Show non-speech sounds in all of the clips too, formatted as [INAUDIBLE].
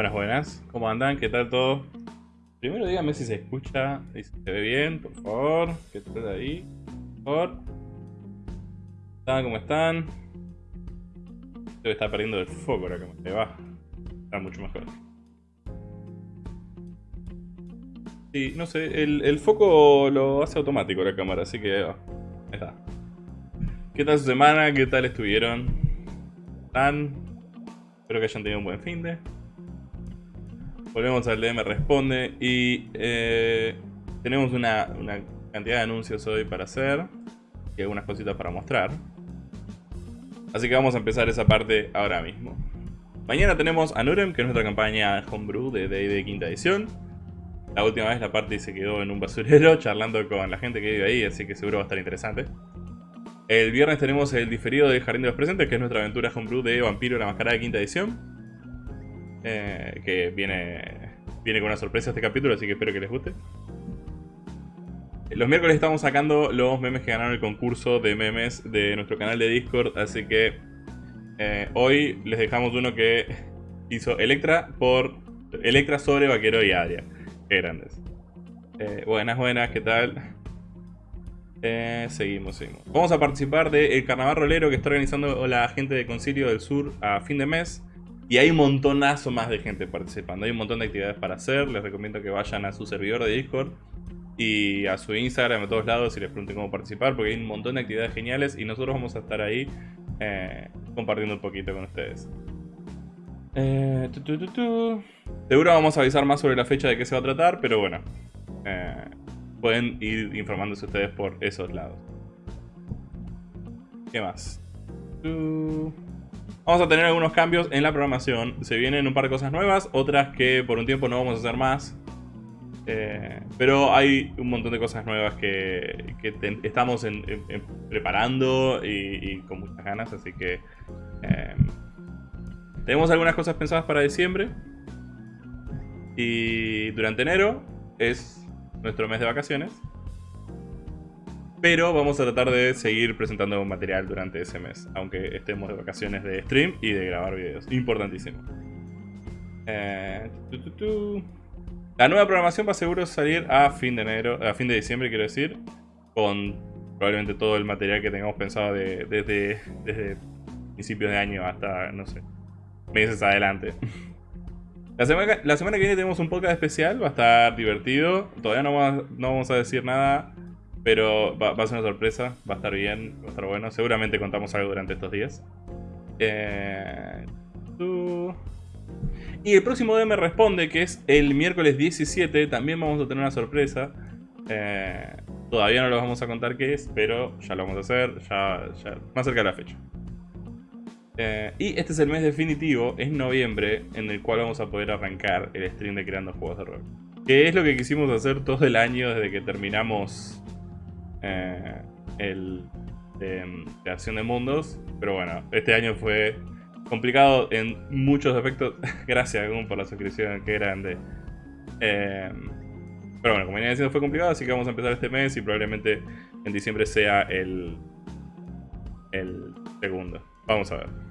Buenas, buenas. ¿Cómo andan? ¿Qué tal todo? Primero dígame si se escucha y si se ve bien, por favor. ¿Qué tal ahí? Por favor. ¿Cómo están? Debe estar perdiendo el foco ahora que me va. Está mucho mejor. Sí, no sé, el, el foco lo hace automático la cámara, así que. Ahí está. ¿Qué tal su semana? ¿Qué tal estuvieron? ¿Están? Espero que hayan tenido un buen fin de. Volvemos al DM Responde y eh, tenemos una, una, cantidad de anuncios hoy para hacer y algunas cositas para mostrar. Así que vamos a empezar esa parte ahora mismo. Mañana tenemos a Nurem, que es nuestra campaña Homebrew de D&D quinta edición. La última vez la parte se quedó en un basurero [LAUGHS] charlando con la gente que vive ahí, así que seguro va a estar interesante. El viernes tenemos el diferido del Jardín de los Presentes, que es nuestra aventura homebrew de Vampiro la Mascarada de quinta edición. Eh, que viene, viene con una sorpresa este capítulo, así que espero que les guste. Los miércoles estamos sacando los memes que ganaron el concurso de memes de nuestro canal de Discord, así que eh, hoy les dejamos uno que hizo Electra por Electra sobre Vaquero y Adria. Qué grandes. Eh, buenas, buenas, ¿qué tal? Eh, seguimos, seguimos. Vamos a participar del carnaval rolero que está organizando la gente de Concilio del Sur a fin de mes. Y hay un montonazo más de gente participando. Hay un montón de actividades para hacer. Les recomiendo que vayan a su servidor de Discord y a su Instagram, a todos lados, y les pregunten cómo participar. Porque hay un montón de actividades geniales y nosotros vamos a estar ahí eh, compartiendo un poquito con ustedes. Eh, tu, tu, tu, Seguro vamos a avisar más sobre la fecha de qué se va a tratar, pero bueno. Eh, pueden ir informándose ustedes por esos lados. ¿Qué más? Vamos a tener algunos cambios en la programación. Se vienen un par de cosas nuevas, otras que por un tiempo no vamos a hacer más. Eh, pero hay un montón de cosas nuevas que, que estamos preparando y, con muchas ganas, así que eh, tenemos algunas cosas pensadas para diciembre. Y durante enero es nuestro mes de vacaciones. Pero vamos a tratar de seguir presentando material durante ese mes, aunque estemos de vacaciones de stream y de grabar videos. Importantísimo. Eh. La nueva programación va seguro salir a fin de enero, a fin de diciembre quiero decir, con probablemente todo el material que tengamos pensado de, desde, desde principios de año hasta, no sé, meses adelante. [LAUGHS] La semana, la semana, que viene tenemos un podcast especial, va a estar divertido. Todavía no vamos, no vamos a decir nada, pero va, a ser una sorpresa, va a estar bien, va a estar bueno. Seguramente contamos algo durante estos días. Eh. Y el próximo DM responde, que es el miércoles 17, también vamos a tener una sorpresa. Eh, todavía no lo vamos a contar qué es, pero ya lo vamos a hacer, ya, ya más cerca de la fecha. Eh, y este es el mes definitivo, es noviembre, en el cual vamos a poder arrancar el stream de Creando Juegos de Rol. Que es lo que quisimos hacer todo el año desde que terminamos eh, el de em, creación de mundos. Pero bueno, este año fue complicado en muchos aspectos. [LAUGHS] Gracias, Gun, por la suscripción, qué grande. Eh, pero bueno, como venía diciendo, fue complicado, así que vamos a empezar este mes y probablemente en diciembre sea el, el segundo. Vamos a ver.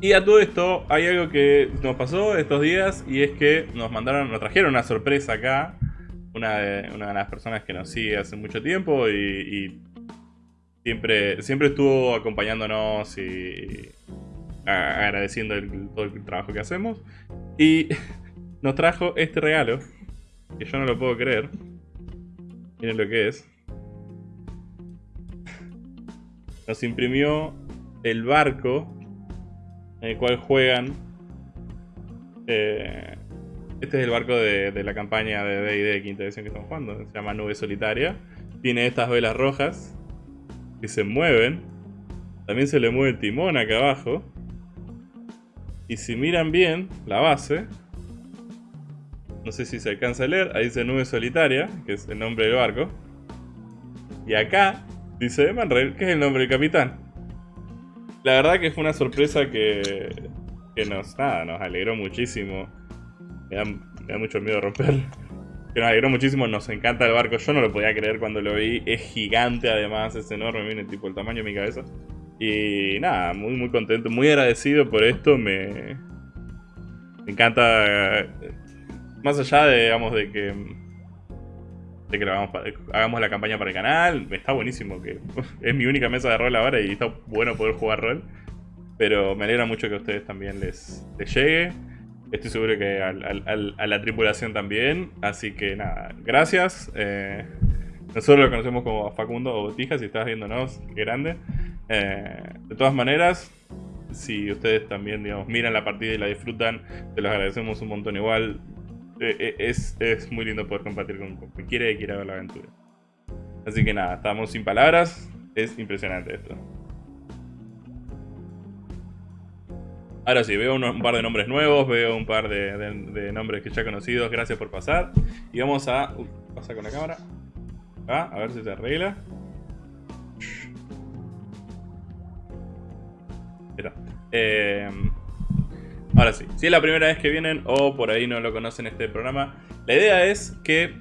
Y a todo esto, hay algo que nos pasó estos días y es que nos mandaron, nos trajeron una sorpresa acá. Una de, una de las personas que nos sigue hace mucho tiempo y, siempre, siempre estuvo acompañándonos y agradeciendo todo el trabajo que hacemos. Y [LAUGHS] nos trajo este regalo, que yo no lo puedo creer. Miren lo que es. Nos imprimió el barco en el cual juegan. Eh, este es el barco de, de la campaña de D&D de quinta edición que estamos jugando. Se llama Nube Solitaria. Tiene estas velas rojas que se mueven. También se le mueve el timón acá abajo. Y si miran bien la base, no sé si se alcanza a leer, ahí dice Nube Solitaria, que es el nombre del barco. Y acá dice Emanrail, que es el nombre del capitán. La verdad que fue una sorpresa que, que nos, nada, nos alegró muchísimo. Me da, mucho miedo romper. Que nos alegró muchísimo, nos encanta el barco. Yo no lo podía creer cuando lo vi. Es gigante además, es enorme, miren tipo el tamaño de mi cabeza. Y nada, muy muy contento, muy agradecido por esto. Me, encanta. eh, Más allá de, digamos, de que. De que hagamos, hagamos la campaña para el canal. Está buenísimo. que [LAUGHS] Es mi única mesa de rol ahora y está bueno poder jugar rol. Pero me alegra mucho que a ustedes también les, les llegue. Estoy seguro que a la tripulación también. Así que nada, gracias. Eh, nosotros lo conocemos como Facundo o Botija, si estás viéndonos, qué grande. Eh, de todas maneras, si ustedes también digamos, miran la partida y la disfrutan, te los agradecemos un montón igual. Eh, es, es muy lindo poder compartir con cualquiera que quiera ver la aventura. Así que nada, estamos sin palabras. Es impresionante esto. Ahora sí, veo un par de nombres nuevos, veo un par de, nombres que ya conocidos. Gracias por pasar. Y vamos a... Uy, pasa con la cámara. Acá, a ver si se arregla. Está. Eh, ahora sí, si es la primera vez que vienen o por ahí no lo conocen este programa, la idea es que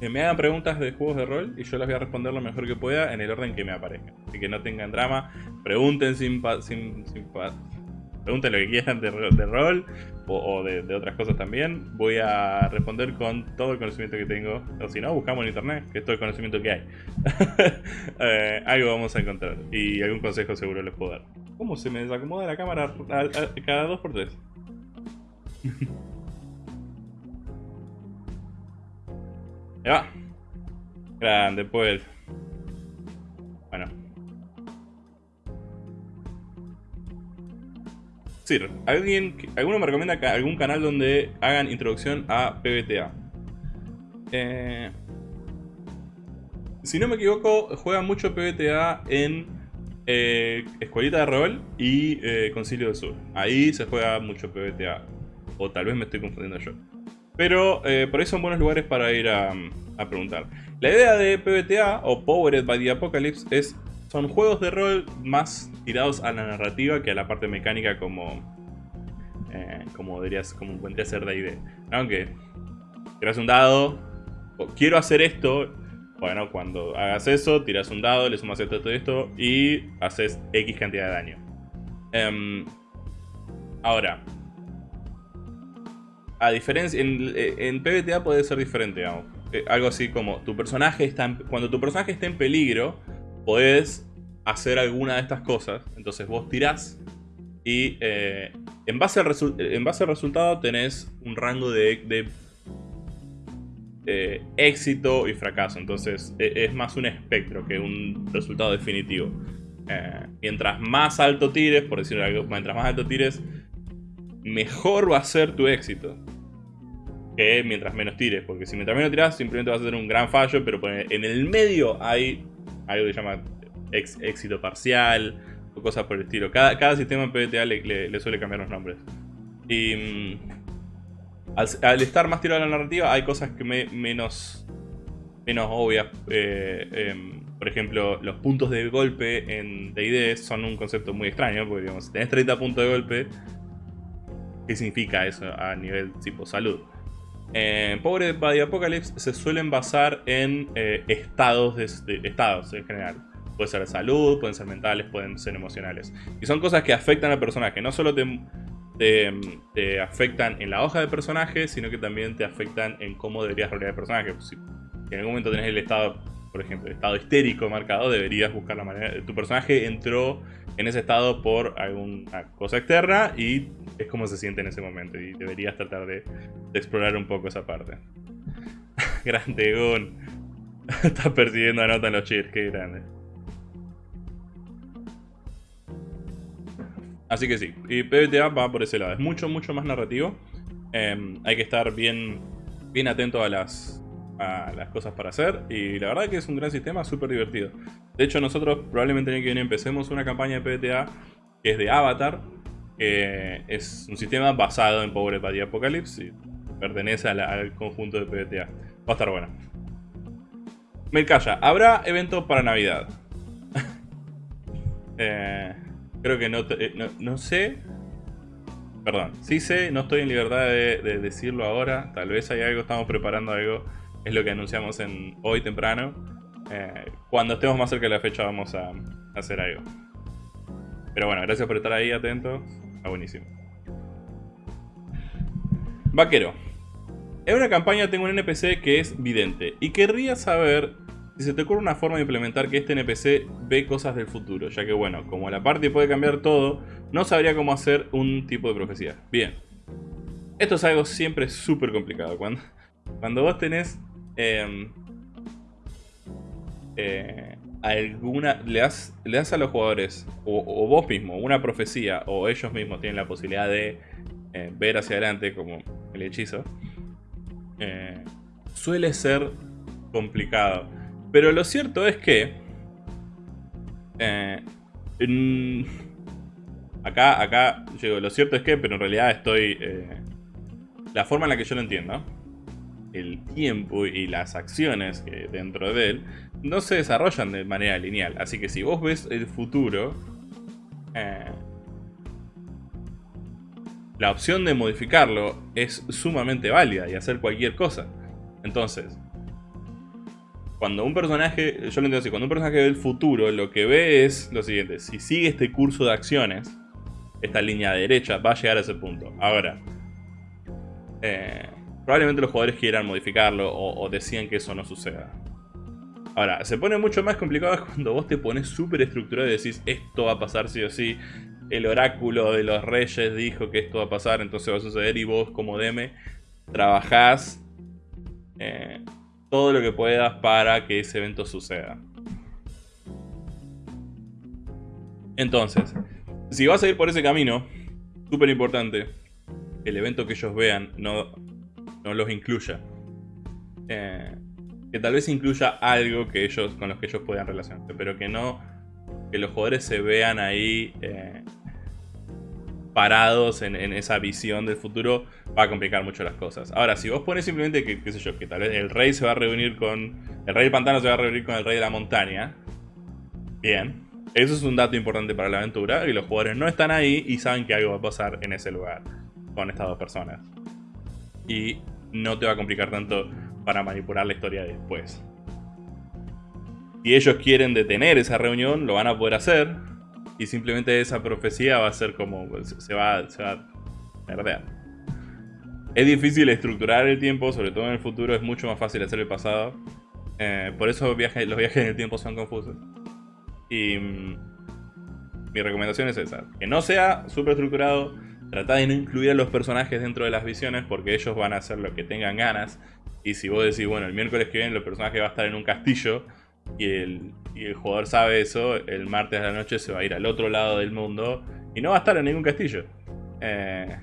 me hagan preguntas de juegos de rol y yo las voy a responder lo mejor que pueda en el orden que me aparezca. Así que no tengan drama, pregunten sin, pa- sin, sin pa- pregunten lo que quieran de, ro- de rol o, o de, de otras cosas también. Voy a responder con todo el conocimiento que tengo. O si no, buscamos en internet, que es todo el conocimiento que hay. [LAUGHS] Eh, algo vamos a encontrar y algún consejo seguro les puedo dar. ¿Cómo se me desacomoda la cámara a- a- cada dos por tres? [LAUGHS] Ahí va. Grande, pues. Bueno. Sir, ¿alguien, ¿alguno me recomienda algún canal donde hagan introducción a PBTA? Eh, si no me equivoco, juega mucho PBTA en eh, Escuelita de Rol y eh, Concilio del Sur. Ahí se juega mucho PBTA. O tal vez me estoy confundiendo yo. Pero eh, por ahí son buenos lugares para ir a, a preguntar. La idea de PBTA o Powered by the Apocalypse es son juegos de rol más tirados a la narrativa que a la parte mecánica como eh, como deberías como vendría a ser D&D. Aunque tiras un dado, quiero hacer esto, bueno, cuando hagas eso, tiras un dado, le sumas esto, esto, esto y haces X cantidad de daño. Em, ahora, a diferencia, en, en PBTA puede ser diferente. Eh, algo así como tu personaje está en- cuando tu personaje está en peligro, podés hacer alguna de estas cosas. Entonces vos tirás y eh, en, base al en base al resultado tenés un rango de, de, eh, éxito y fracaso. Entonces e- es más un espectro que un resultado definitivo. Eh, mientras más alto tires, por decirlo algo, mientras más alto tires, mejor va a ser tu éxito. Que mientras menos tires, porque si mientras menos tiras, simplemente vas a tener un gran fallo, pero en el medio hay algo que se llama éxito parcial o cosas por el estilo. Cada, cada sistema PBTA le, le- le suele cambiar los nombres. Y mm, al, al estar más tirado a la narrativa, hay cosas que me, menos, menos obvias. eh, em, por ejemplo, los puntos de golpe en DD son un concepto muy extraño, porque digamos, si tenés 30 puntos de golpe, ¿qué significa eso a nivel tipo salud? En Pobre the Apocalypse se suelen basar en eh, estados, de, estados en general. Puede ser salud, pueden ser mentales, pueden ser emocionales. Y son cosas que afectan al personaje. No solo te afectan en la hoja de personaje, sino que también te afectan en cómo deberías rolear el personaje. Si en algún momento tenés el estado, por ejemplo, el estado histérico marcado, deberías buscar la manera. Tu personaje entró en ese estado por alguna cosa externa y es como se siente en ese momento. Y deberías tratar de, explorar un poco esa parte. [LAUGHS] grande Gun. [LAUGHS] Estás persiguiendo a nota en los cheers, qué grande. Así que sí, y PBTA va por ese lado. Es mucho, mucho más narrativo. Eh, hay que estar bien, bien atento a las, las cosas para hacer. Y la verdad que es un gran sistema, súper divertido. De hecho, nosotros probablemente el que viene empecemos una campaña de PBTA que es de Avatar. Que es un sistema basado en Power the Apocalypse y pertenece al conjunto de PBTA. Va a estar bueno. Melcaya, ¿habrá evento para Navidad? [LAUGHS] Eh, creo que eh, no, no sé. Perdón, sí sé, no estoy en libertad de, de decirlo ahora. Tal vez hay algo, estamos preparando algo. Es lo que anunciamos en hoy temprano. Eh, cuando estemos más cerca de la fecha vamos a, hacer algo. Pero bueno, gracias por estar ahí atentos. Está buenísimo. Vaquero. En una campaña tengo un NPC que es vidente y querría saber si se te ocurre una forma de implementar que este NPC ve cosas del futuro, ya que bueno, como la party puede cambiar todo, no sabría cómo hacer un tipo de profecía. Bien. Esto es algo siempre súper complicado. Cuando, cuando vos tenés em, eh, alguna. Le das, le das a los jugadores, o, vos mismo, una profecía, o ellos mismos tienen la posibilidad de eh, ver hacia adelante, como el hechizo, eh, suele ser complicado. Pero lo cierto es que. acá, acá, llego, lo cierto es que, pero en realidad estoy. la forma en la que yo lo entiendo el tiempo y las acciones que dentro de él no se desarrollan de manera lineal. Así que si vos ves el futuro, eh, la opción de modificarlo es sumamente válida y hacer cualquier cosa. Entonces, cuando un personaje, yo lo entiendo así, cuando un personaje ve el futuro, lo que ve es lo siguiente, si sigue este curso de acciones, esta línea derecha va a llegar a ese punto. Ahora, eh, probablemente los jugadores quieran modificarlo o, decían que eso no suceda. Ahora, se pone mucho más complicado [LAUGHS] cuando vos te pones súper estructurado y decís esto va a pasar sí o sí. El oráculo de los reyes dijo que esto va a pasar, entonces va a suceder y vos como DM trabajás eh, todo lo que puedas para que ese evento suceda. Entonces, si vas a ir por ese camino, súper importante, el evento que ellos vean no no los incluya. Eh, que tal vez incluya algo que ellos, con los que ellos puedan relacionarse, pero que no que los jugadores se vean ahí eh, parados en, esa visión del futuro va a complicar mucho las cosas. Ahora, si vos pones simplemente que, qué sé yo, que tal vez el rey se va a reunir con... El rey del pantano se va a reunir con el rey de la montaña. Bien. Eso es un dato importante para la aventura, y los jugadores no están ahí y saben que algo va a pasar en ese lugar con estas dos personas y no te va a complicar tanto para manipular la historia después. Si ellos quieren detener esa reunión, lo van a poder hacer. Y simplemente esa profecía va a ser como. Se va, se va a Es difícil estructurar el tiempo, sobre todo en el futuro. Es mucho más fácil hacer el pasado. Eh, por eso los viajes en el tiempo son confusos. Y. Mm, mi recomendación es esa: que no sea súper estructurado Trata de no incluir a los personajes dentro de las visiones porque ellos van a hacer lo que tengan ganas. Y si vos decís, bueno, el miércoles que viene el personaje va a estar en un castillo y el, jugador sabe eso, el martes de la noche se va a ir al otro lado del mundo y no va a estar en ningún castillo. Eh,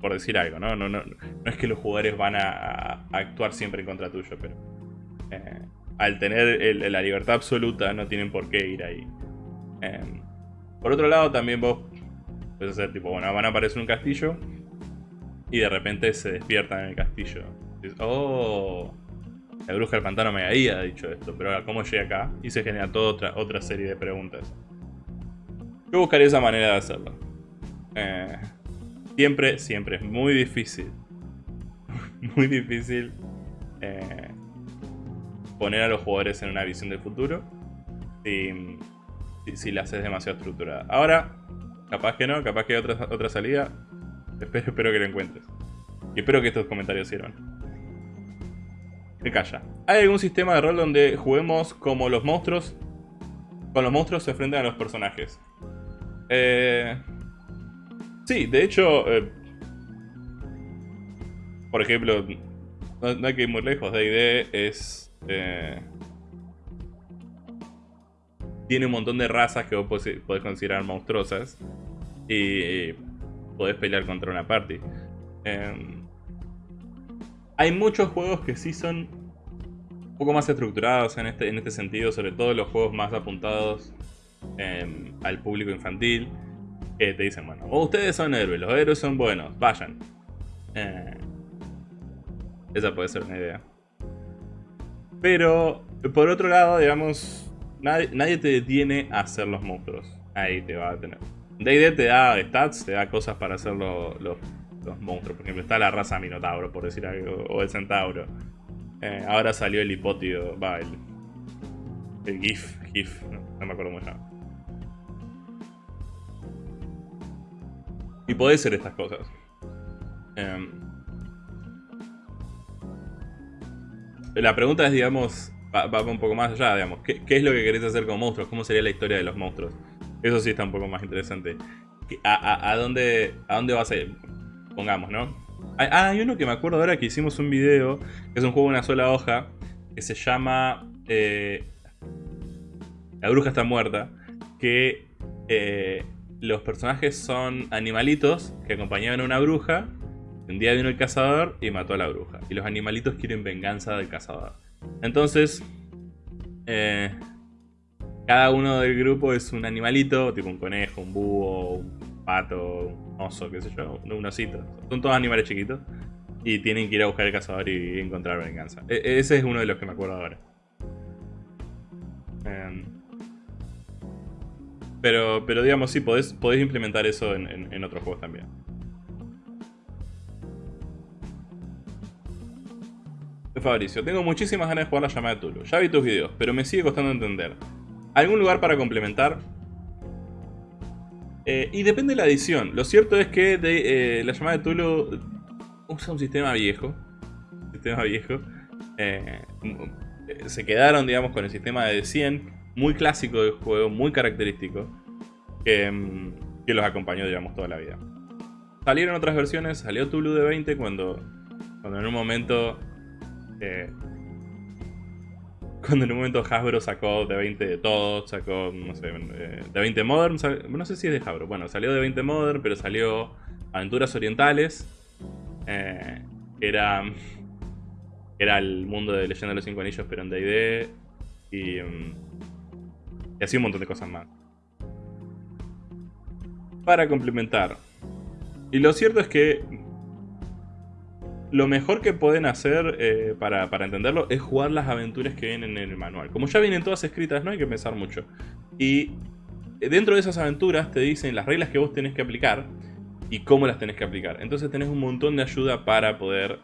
por decir algo, ¿no? No, no, no es que los jugadores van a, actuar siempre en contra tuyo, pero eh, al tener la libertad absoluta no tienen por qué ir ahí. Eh, por otro lado, también vos Puede ser tipo, bueno, van a aparecer un castillo y de repente se despiertan en el castillo. oh, la bruja del pantano me había dicho esto, pero ahora, ¿cómo llegué acá? Y se genera toda otra, otra serie de preguntas. Yo buscaría esa manera de hacerlo. Eh, siempre, siempre es muy difícil. [LAUGHS] muy difícil eh, poner a los jugadores en una visión del futuro si, si, si la haces demasiado estructurada. Ahora, Capaz que no, capaz que hay otra, otra salida. Espero, espero que lo encuentres. Y espero que estos comentarios sirvan. Me calla. ¿Hay algún sistema de rol donde juguemos como los monstruos? Con los monstruos se enfrentan a los personajes. Eh... Sí, de hecho... Eh, por ejemplo, no, hay que ir muy lejos. D&D es... Eh, tiene un montón de razas que vos podés considerar monstruosas. Y podés pelear contra una party. Em, hay muchos juegos que sí son un poco más estructurados en este, en este sentido, sobre todo los juegos más apuntados em, al público infantil, que te dicen, bueno, ustedes son héroes, los héroes son buenos, vayan. Eh, esa puede ser una idea. Pero, por otro lado, digamos, nadie, nadie te detiene a hacer los monstruos. Ahí te va a tener. DD te da stats, te da cosas para hacer los, los, los monstruos. Por ejemplo, está la raza Minotauro, por decir algo, o el Centauro. Eh, ahora salió el hipótido, va, el, el GIF, GIF, no, me acuerdo cómo se. Y podés hacer estas cosas. Em, la pregunta es, digamos, va, un poco más allá, digamos. ¿Qué, es lo que querés hacer con monstruos? ¿Cómo sería la historia de los monstruos? Eso sí está un poco más interesante. ¿A, dónde, a dónde vas a ir? Pongamos, ¿no? Ah, hay uno que me acuerdo ahora que hicimos un video, que es un juego de una sola hoja, que se llama... Eh, la bruja está muerta, que eh, los personajes son animalitos que acompañaban a una bruja. Un día vino el cazador y mató a la bruja. Y los animalitos quieren venganza del cazador. Entonces, eh, cada uno del grupo es un animalito, tipo un conejo, un búho, un pato, un oso, qué sé yo, un osito. Son todos animales chiquitos. Y tienen que ir a buscar el cazador y encontrar venganza. E ese es uno de los que me acuerdo ahora. Em, pero, pero digamos, sí, podés, implementar eso en otros juegos también. Fabricio, tengo muchísimas ganas de jugar la llamada de Tulu. Ya vi tus videos, pero me sigue costando entender. ¿Algún lugar para complementar? Eh, y depende de la edición. Lo cierto es que de, eh, la llamada de Tulu usa un sistema viejo. Sistema viejo. Eh, se quedaron, digamos, con el sistema de 100, muy clásico del juego, muy característico, que, los acompañó, digamos, toda la vida. Salieron otras versiones, salió Tulu de 20 cuando, cuando en un momento cuando en un momento Hasbro sacó de 20 de todo, sacó, no sé, eh, de 20 Modern, no sé si es de Hasbro, bueno, salió de 20 Modern, pero salió Aventuras Orientales, eh, era, era el mundo de Leyenda de los Cinco Anillos, pero en D&D, y, mm, y así un montón de cosas más. Para complementar. Y lo cierto es que lo mejor que pueden hacer eh, para, entenderlo es jugar las aventuras que vienen en el manual. Como ya vienen todas escritas, no hay que pensar mucho. Y dentro de esas aventuras te dicen las reglas que vos tenés que aplicar y cómo las tenés que aplicar. Entonces tenés un montón de ayuda para poder...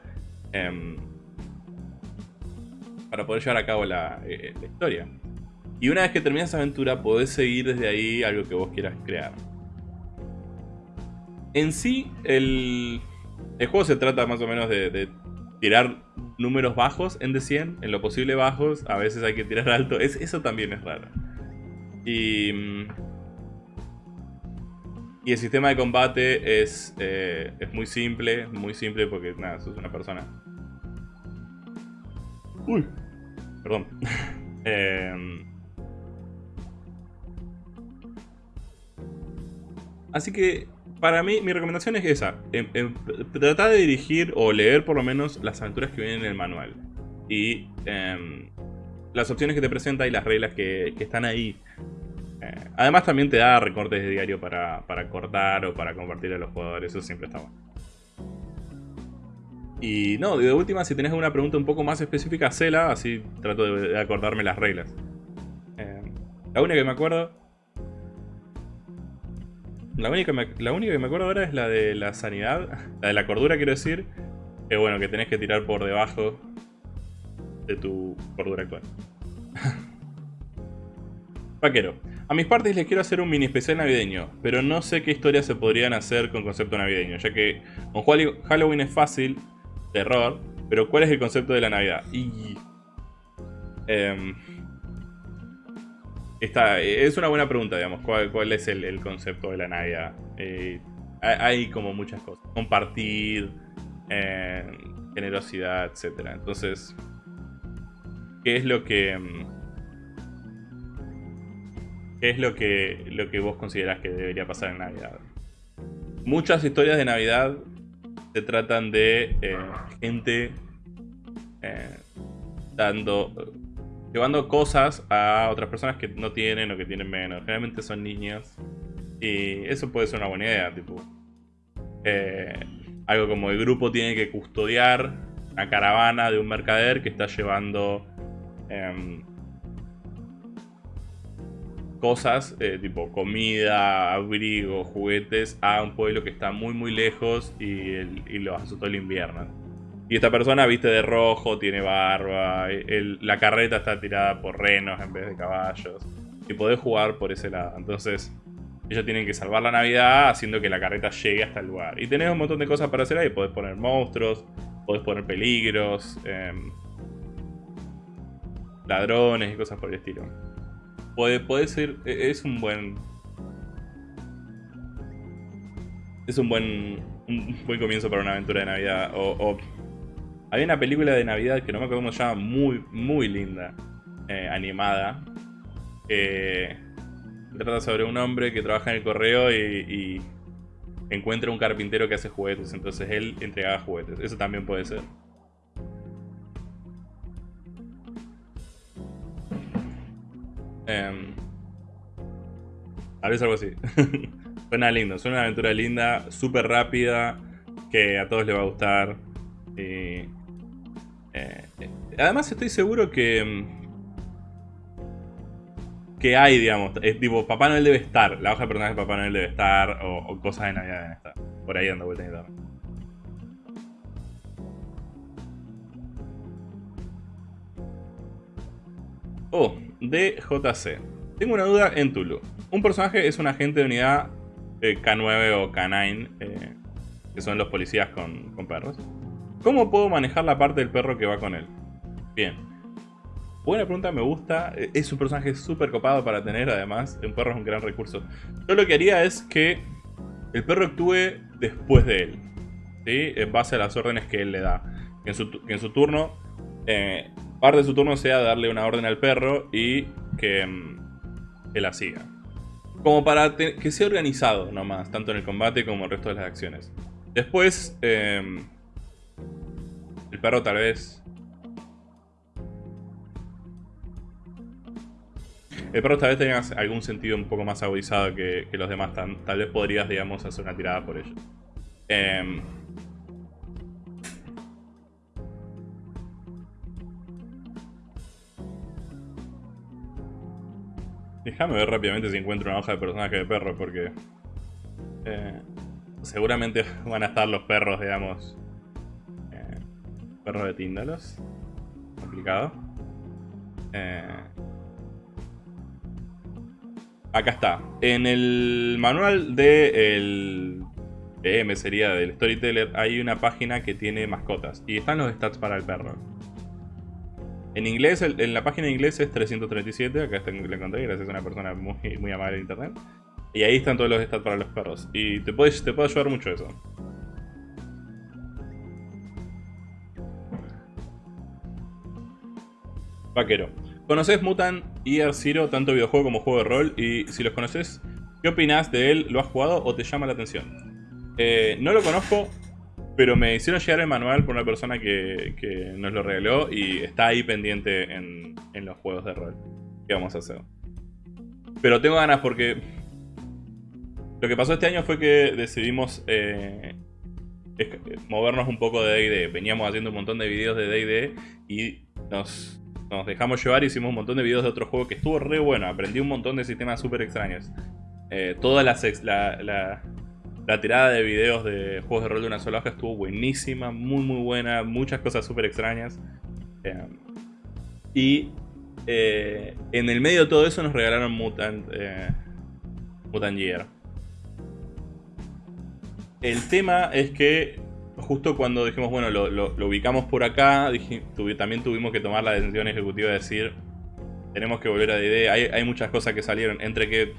Em, para poder llevar a cabo la, eh, la historia. Y una vez que terminas esa aventura, podés seguir desde ahí algo que vos quieras crear. En sí, el, el juego se trata más o menos de, tirar números bajos en de 100, en lo posible bajos, a veces hay que tirar alto, es, eso también es raro. Y, mm, y el sistema de combate es, eh, es muy simple, muy simple porque nada, sos una persona. Uy, perdón. [LAUGHS] Em, así que para mí, mi recomendación es esa. tratar de dirigir o leer por lo menos las aventuras que vienen en el manual. Y em, las opciones que te presenta y las reglas que, están ahí. Eh, además también te da recortes de diario para, cortar o para compartir a los jugadores. Eso siempre está bueno. Y no, de última, si tenés alguna pregunta un poco más específica, hacela. Así trato de, acordarme las reglas. Em, la única que me acuerdo la única, la única que me acuerdo ahora es la de la sanidad, la de la cordura quiero decir, que bueno, que tenés que tirar por debajo de tu cordura actual. [LAUGHS] Vaquero, a mis partes les quiero hacer un mini especial navideño, pero no sé qué historias se podrían hacer con concepto navideño, ya que con Halloween es fácil, terror, pero ¿cuál es el concepto de la Navidad? Y... Eh, es una buena pregunta, digamos, cuál, es el, concepto de la Navidad. Eh, hay como muchas cosas. Compartir, eh, generosidad, etc. Entonces, ¿qué es lo que... ¿Qué es lo que, lo que vos considerás que debería pasar en Navidad? Muchas historias de Navidad se tratan de eh, gente dando llevando cosas a otras personas que no tienen o que tienen menos. Generalmente son niños. Y eso puede ser una buena idea, tipo. Eh, algo como el grupo tiene que custodiar una caravana de un mercader que está llevando em, cosas, eh, tipo comida, abrigo, juguetes, a un pueblo que está muy muy lejos y, el, y los asustó el invierno. Y esta persona viste de rojo, tiene barba, la carreta está tirada por renos en vez de caballos. Y podés jugar por ese lado. Entonces, ellos tienen que salvar la Navidad haciendo que la carreta llegue hasta el lugar. Y tenés un montón de cosas para hacer ahí. Podés poner monstruos, podés poner peligros. Em, ladrones y cosas por el estilo. Puede ser, e, es un buen... Es un buen, buen comienzo para una aventura de Navidad. Hay una película de Navidad que no me acuerdo cómo se llama, muy, muy linda, eh, animada. Que trata sobre un hombre que trabaja en el correo y encuentra un carpintero que hace juguetes, entonces él entregaba juguetes. Eso también puede ser. Eh, tal vez algo así. [LAUGHS] suena lindo, suena una aventura linda, súper rápida, que a todos les va a gustar. Eh, además estoy seguro que em, que hay, digamos. Es tipo, Papá Noel debe estar. La hoja de personaje de Papá Noel debe estar. O, cosas de Navidad deben estar. Por ahí dando vueltas en internet. Oh, DJC. Tengo una duda en Tulu. Un personaje es un agente de unidad eh, K9 o K9, eh, que son los policías con perros. ¿Cómo puedo manejar la parte del perro que va con él? Bien. Buena pregunta, me gusta. Eh, es un personaje súper copado para tener, además. Un perro es un gran recurso. Yo lo que haría es que el perro actúe después de él. ¿sí? En base a las órdenes que él le da. Que en su, turno, eh, parte de su turno sea darle una orden al perro y que mm, él la siga. Como para que sea organizado nomás, tanto en el combate como en el resto de las acciones. Después, em, el perro tal vez El perro tal vez tenga algún sentido un poco más agudizado que, los demás. Tal, vez podrías, digamos, hacer una tirada por ello. Em, déjame ver rápidamente si encuentro una hoja de personaje de perro, porque... Eh, seguramente [LAUGHS] van a estar los perros, digamos... Perros de Tíndalos. Complicado. Eh, Acá está. En el manual de PM sería del Storyteller hay una página que tiene mascotas. Y están los stats para el perro. En inglés, en la página de inglés es 337, acá está, la encontré gracias a una persona muy, muy amable de internet. Y ahí están todos los stats para los perros. Y te puede, te puede ayudar mucho eso. Vaquero. ¿Conoces Mutant Year Zero, tanto videojuego como juego de rol? Y si los conoces, ¿qué opinas de él? ¿Lo has jugado o te llama la atención? Eh, no lo conozco, pero me hicieron llegar el manual por una persona que, nos lo regaló y está ahí pendiente en, los juegos de rol. ¿Qué vamos a hacer? Pero tengo ganas porque... Lo que pasó este año fue que decidimos eh, movernos un poco de D&D. Veníamos haciendo un montón de videos de D&D y nos nos dejamos llevar hicimos un montón de videos de otro juego que estuvo re bueno. Aprendí un montón de sistemas súper extraños. Eh, toda la, la, tirada de videos de juegos de rol de una sola hoja estuvo buenísima, muy muy buena, muchas cosas súper extrañas. Eh, y eh, en el medio de todo eso nos regalaron Mutant, Mutant Year. El tema es que justo cuando dijimos, bueno, lo, ubicamos por acá, también tuvimos que tomar la decisión ejecutiva de decir, tenemos que volver a DD. Hay, hay muchas cosas que salieron, entre que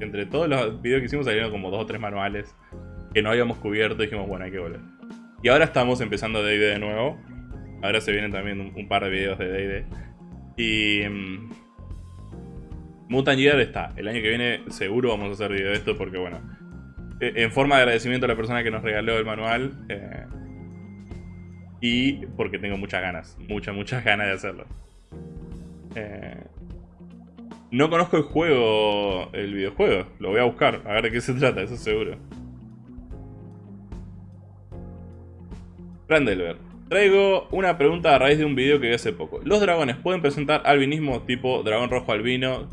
entre todos los videos que hicimos salieron como dos o tres manuales que no habíamos cubierto dijimos, bueno, hay que volver. Y ahora estamos empezando D&D de nuevo. Ahora se vienen también un, par de videos de D&D. Y... Um, Mutant Year está. El año que viene seguro vamos a hacer video de esto porque, bueno, en forma de agradecimiento a la persona que nos regaló el manual. Eh, y porque tengo muchas ganas, muchas, muchas ganas de hacerlo. Eh, no conozco el juego, el videojuego. Lo voy a buscar, a ver de qué se trata, eso seguro. Randelver. Traigo una pregunta a raíz de un video que vi hace poco. ¿Los dragones pueden presentar albinismo tipo dragón rojo albino?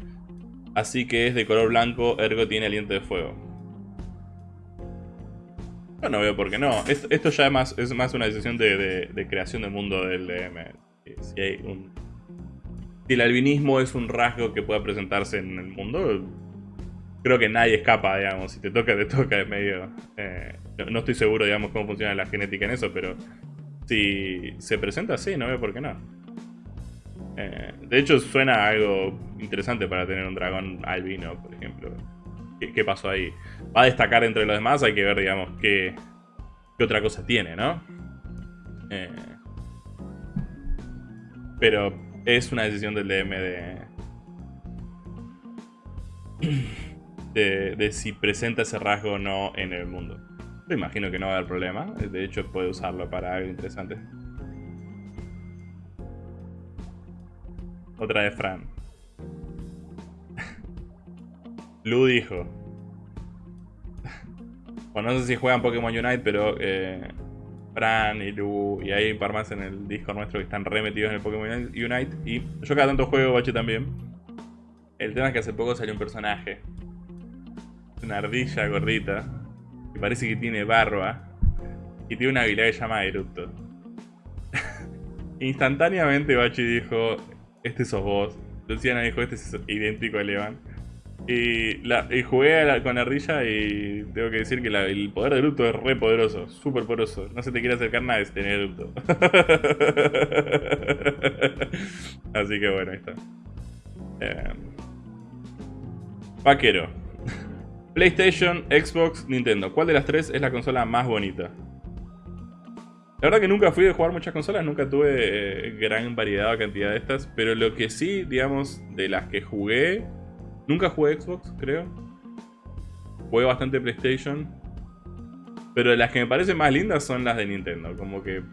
Así que es de color blanco, ergo tiene aliento de fuego. Yo no veo por qué no. Esto, ya es más, es más una decisión de, creación del mundo del DM. Si, hay un, si el albinismo es un rasgo que pueda presentarse en el mundo, creo que nadie escapa, digamos. Si te toca, te toca, es medio... Eh, no, estoy seguro, digamos, cómo funciona la genética en eso, pero si se presenta así, no veo por qué no. Eh, de hecho, suena algo interesante para tener un dragón albino, por ejemplo. ¿Qué, pasó ahí? Va a destacar entre los demás, hay que ver, digamos, qué, otra cosa tiene, ¿no? Eh, pero es una decisión del DM [CLEARS THROAT] de, de, si presenta ese rasgo o no en el mundo. Me imagino que no va a haber problema. De hecho, puede usarlo para algo interesante. Otra de Fran. Lu dijo. Bueno, no sé si juegan Pokémon Unite, pero eh, Fran y Lu y hay un par más en el disco nuestro que están remetidos en el Pokémon Unite. Y yo cada tanto juego Bache también. El tema es que hace poco salió un personaje. Una ardilla gordita. Que parece que tiene barba. Y tiene una habilidad que se llama Erupto. [LAUGHS] Instantáneamente Bachi dijo, este sos vos. Luciana dijo, este es idéntico a Levan. Y, la, y jugué con ardilla y tengo que decir que el poder de Erupto es re poderoso, súper poderoso. No se te quiere acercar nada es tener Erupto. [LAUGHS] Así que bueno, ahí está. Eh, vaquero. [LAUGHS] PlayStation, Xbox, Nintendo. ¿Cuál de las tres es la consola más bonita? La verdad que nunca fui de jugar muchas consolas, nunca tuve eh, gran variedad o cantidad de estas, pero lo que sí, digamos, de las que jugué, nunca jugué Xbox, creo. Jugué bastante PlayStation, pero las que me parecen más lindas son las de Nintendo, como que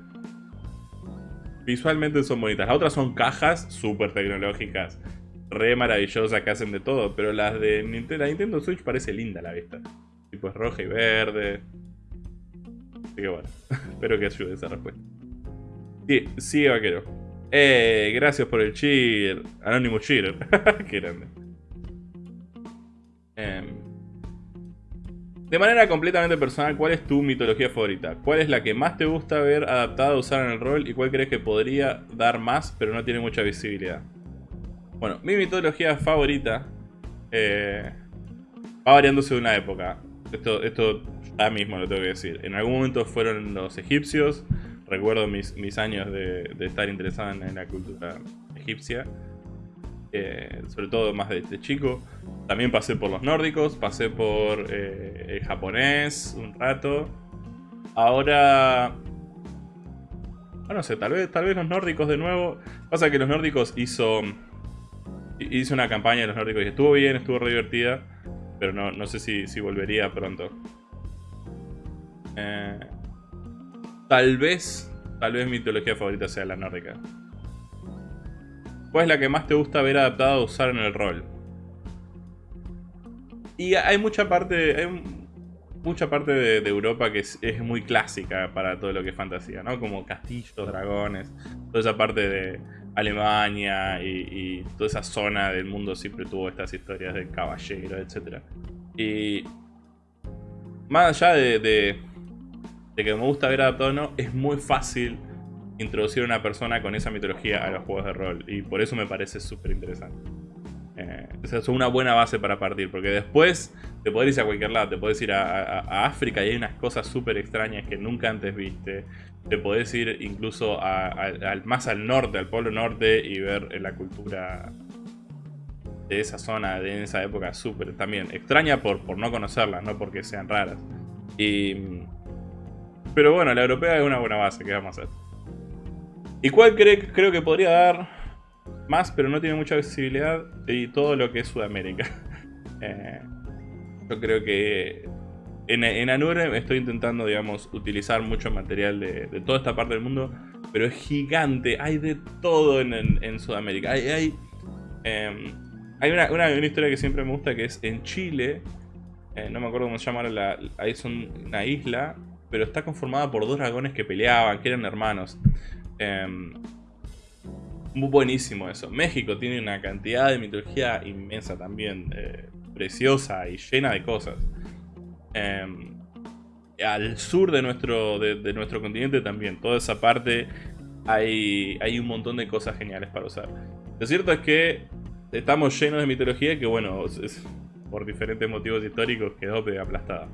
visualmente son bonitas. Las otras son cajas súper tecnológicas, re maravillosas que hacen de todo, pero las de Nintendo, la Nintendo Switch parece linda a la vista. Tipo es roja y verde, Así que bueno, [LAUGHS] espero que ayude esa respuesta. Sí, sí, vaquero. Eh, gracias por el cheer. Anonymous cheer. [LAUGHS] Qué grande. Em, de manera completamente personal, ¿cuál es tu mitología favorita? ¿Cuál es la que más te gusta ver adaptada a usar en el rol y cuál crees que podría dar más pero no tiene mucha visibilidad? Bueno, mi mitología favorita eh, va variando según la época. Esto, esto ya mismo lo tengo que decir. En algún momento fueron los egipcios. Recuerdo mis, mis años de, estar interesado en, la cultura egipcia. Eh, sobre todo más de, chico. También pasé por los nórdicos, pasé por eh, el japonés un rato. Ahora... No sé, tal vez, tal vez los nórdicos de nuevo. Pasa que los nórdicos hizo... Hizo una campaña de los nórdicos y estuvo bien, estuvo re divertida. Pero no, no sé si, si volvería pronto. Eh, tal vez, tal vez mi mitología favorita sea la nórdica. ¿Cuál es la que más te gusta ver adaptada a usar en el rol? Y hay mucha parte, hay mucha parte de, Europa que es, muy clásica para todo lo que es fantasía, ¿no? Como castillos, dragones, toda esa parte de Alemania y, toda esa zona del mundo siempre tuvo estas historias de caballeros, etc. Y más allá de, de que me gusta ver adaptado o no, es muy fácil introducir una persona con esa mitología a los juegos de rol. Y por eso me parece súper interesante. Eh, es una buena base para partir, porque después te podés ir a cualquier lado, te podés ir a, África y hay unas cosas súper extrañas que nunca antes viste. Te podés ir incluso más al norte, al polo norte y ver la cultura de esa zona, de esa época súper también extraña por, por no conocerlas, no porque sean raras. Y pero bueno, la europea es una buena base, ¿qué vamos a hacer? ¿Y cuál creo que podría dar más, pero no tiene mucha visibilidad? Y todo lo que es Sudamérica. [LAUGHS] Eh, yo creo que en, en Anure estoy intentando, digamos, utilizar mucho material de, toda esta parte del mundo, pero es gigante, hay de todo en, Sudamérica. Hay, hay, em, una, una, historia que siempre me gusta que es en Chile, eh, no me acuerdo cómo se llama, la, ahí una isla, pero está conformada por dos dragones que peleaban, que eran hermanos. Muy buenísimo eso. México tiene una cantidad de mitología inmensa también, eh, preciosa y llena de cosas. Em, al sur de nuestro, de, nuestro continente también, toda esa parte hay, hay un montón de cosas geniales para usar. Lo cierto es que estamos llenos de mitología que, bueno, por diferentes motivos históricos quedó aplastada.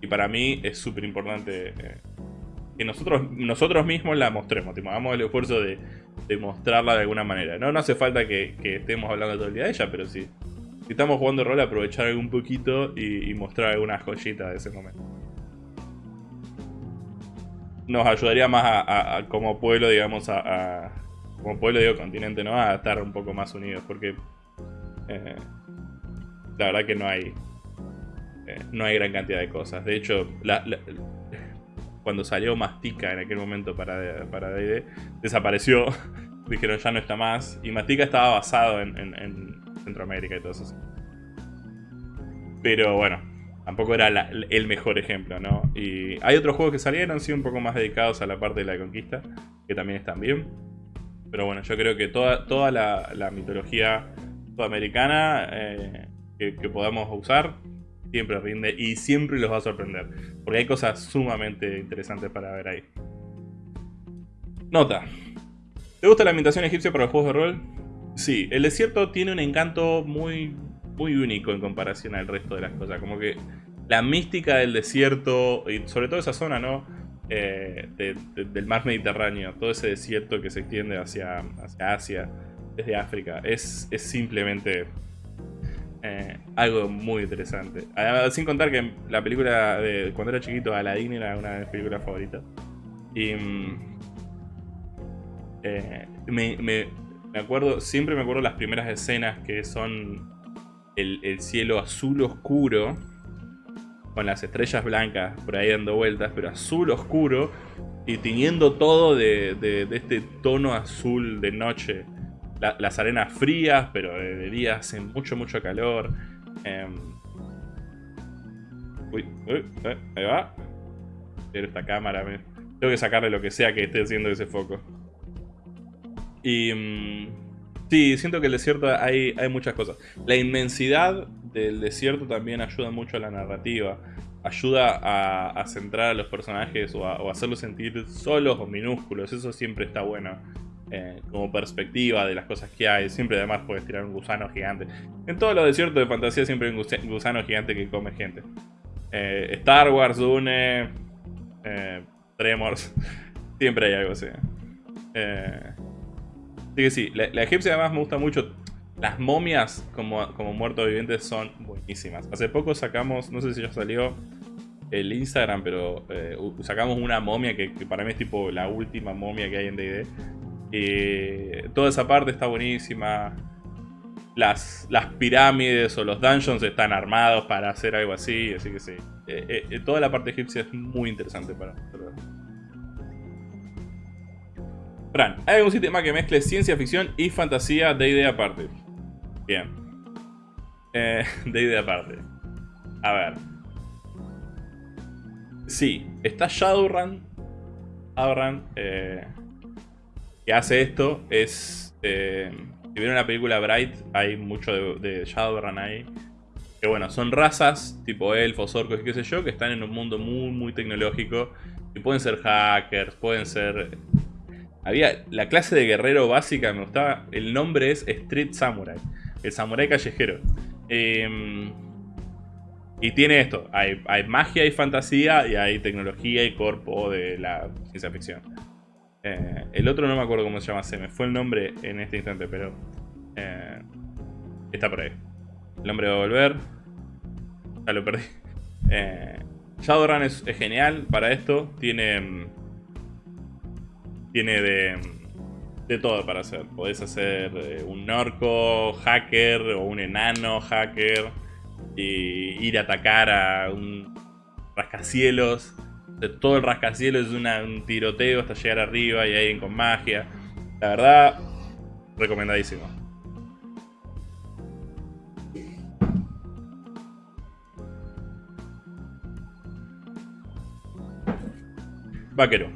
Y para mí es súper importante eh, que nosotros, nosotros mismos la mostremos. Tipo, hagamos el esfuerzo de, demostrarla de alguna manera. No, no hace falta que, estemos hablando todo el día de ella, pero sí. Si estamos jugando rol, aprovechar un poquito y, mostrar alguna joyita de ese momento. Nos ayudaría más a, como pueblo, digamos, a, como pueblo, digo, continente, ¿no? A estar un poco más unidos, porque eh, la verdad que no hay eh, no hay gran cantidad de cosas. De hecho, cuando salió Mastica en aquel momento para, para D&D, desapareció. [LAUGHS] Dijeron ya no está más. Y Mastica estaba basado en, Centroamérica y todo eso. Pero bueno, tampoco era el mejor ejemplo, ¿no? Y hay otros juegos que salieron, sí, un poco más dedicados a la parte de la conquista, que también están bien. Pero bueno, yo creo que toda, toda la, mitología sudamericana eh, que, que podamos usar siempre rinde y siempre los va a sorprender. Porque hay cosas sumamente interesantes para ver ahí. Nota. ¿Te gusta la ambientación egipcia para los juegos de rol? Sí, el desierto tiene un encanto muy, muy único en comparación al resto de las cosas. Como que la mística del desierto, y sobre todo esa zona, ¿no? Eh, del mar Mediterráneo, todo ese desierto que se extiende hacia, hacia Asia, desde África, es, es simplemente eh, algo muy interesante. sin contar que la película de cuando era chiquito, Aladdin era una de mis películas favoritas. Y mm, eh, me, acuerdo, siempre me acuerdo las primeras escenas que son el, cielo azul oscuro con las estrellas blancas por ahí dando vueltas, pero azul oscuro y teniendo todo de este tono azul de noche las arenas frías, pero de, día hace mucho, mucho calor. Em, uy, uy, eh, ahí va. Quiero esta cámara, tengo que sacarle lo que sea que esté haciendo ese foco. Y... Mm, sí, siento que el desierto hay, hay muchas cosas. La inmensidad del desierto también ayuda mucho a la narrativa. Ayuda a, centrar a los personajes o a, o hacerlos sentir solos o minúsculos. Eso siempre está bueno. Eh, como perspectiva de las cosas que hay. Siempre además puedes tirar un gusano gigante. En todos los desiertos de fantasía siempre hay un gusano gigante que come gente. Eh, Star Wars, Dune, eh, Tremors, [LAUGHS] siempre hay algo así. así que sí, la, egipcia además me gusta mucho. Las momias como, como muertos vivientes son buenísimas. Hace poco sacamos, no sé si ya salió el Instagram, pero sacamos una momia que, que, para mí es tipo la última momia que hay en D&D eh, toda esa parte está buenísima. Las, las, pirámides o los dungeons están armados para hacer algo así, así que sí. Eh, eh, toda la parte egipcia es muy interesante para nosotros. Fran, ¿hay algún sistema que mezcle ciencia ficción y fantasía de idea aparte? Bien. [LAUGHS] de idea aparte. A ver. Sí, está Shadowrun. Shadowrun. Eh, hace esto es... Eh, si vieron la película Bright, hay mucho de, Shadowrun ahí. Que bueno, son razas tipo elfos, orcos y qué sé yo, que están en un mundo muy, muy tecnológico. Y pueden ser hackers, pueden ser... Había la clase de guerrero básica, me gustaba. El nombre es Street Samurai. El samurai callejero. Em, y tiene esto. Hay, hay magia y fantasía y hay tecnología y cuerpo de la ciencia ficción. Eh, el otro no me acuerdo cómo se llama, se me fue el nombre en este instante, pero eh, está por ahí. El nombre va a volver. Ya lo perdí. [LAUGHS] Eh, Shadowrun es, genial para esto. Tiene. Tiene de. De todo para hacer. Podés hacer un orco hacker o un enano hacker. Y ir a atacar a un rascacielos de todo el rascacielos es un tiroteo hasta llegar arriba y alguien con magia. La verdad, recomendadísimo. Vaquero.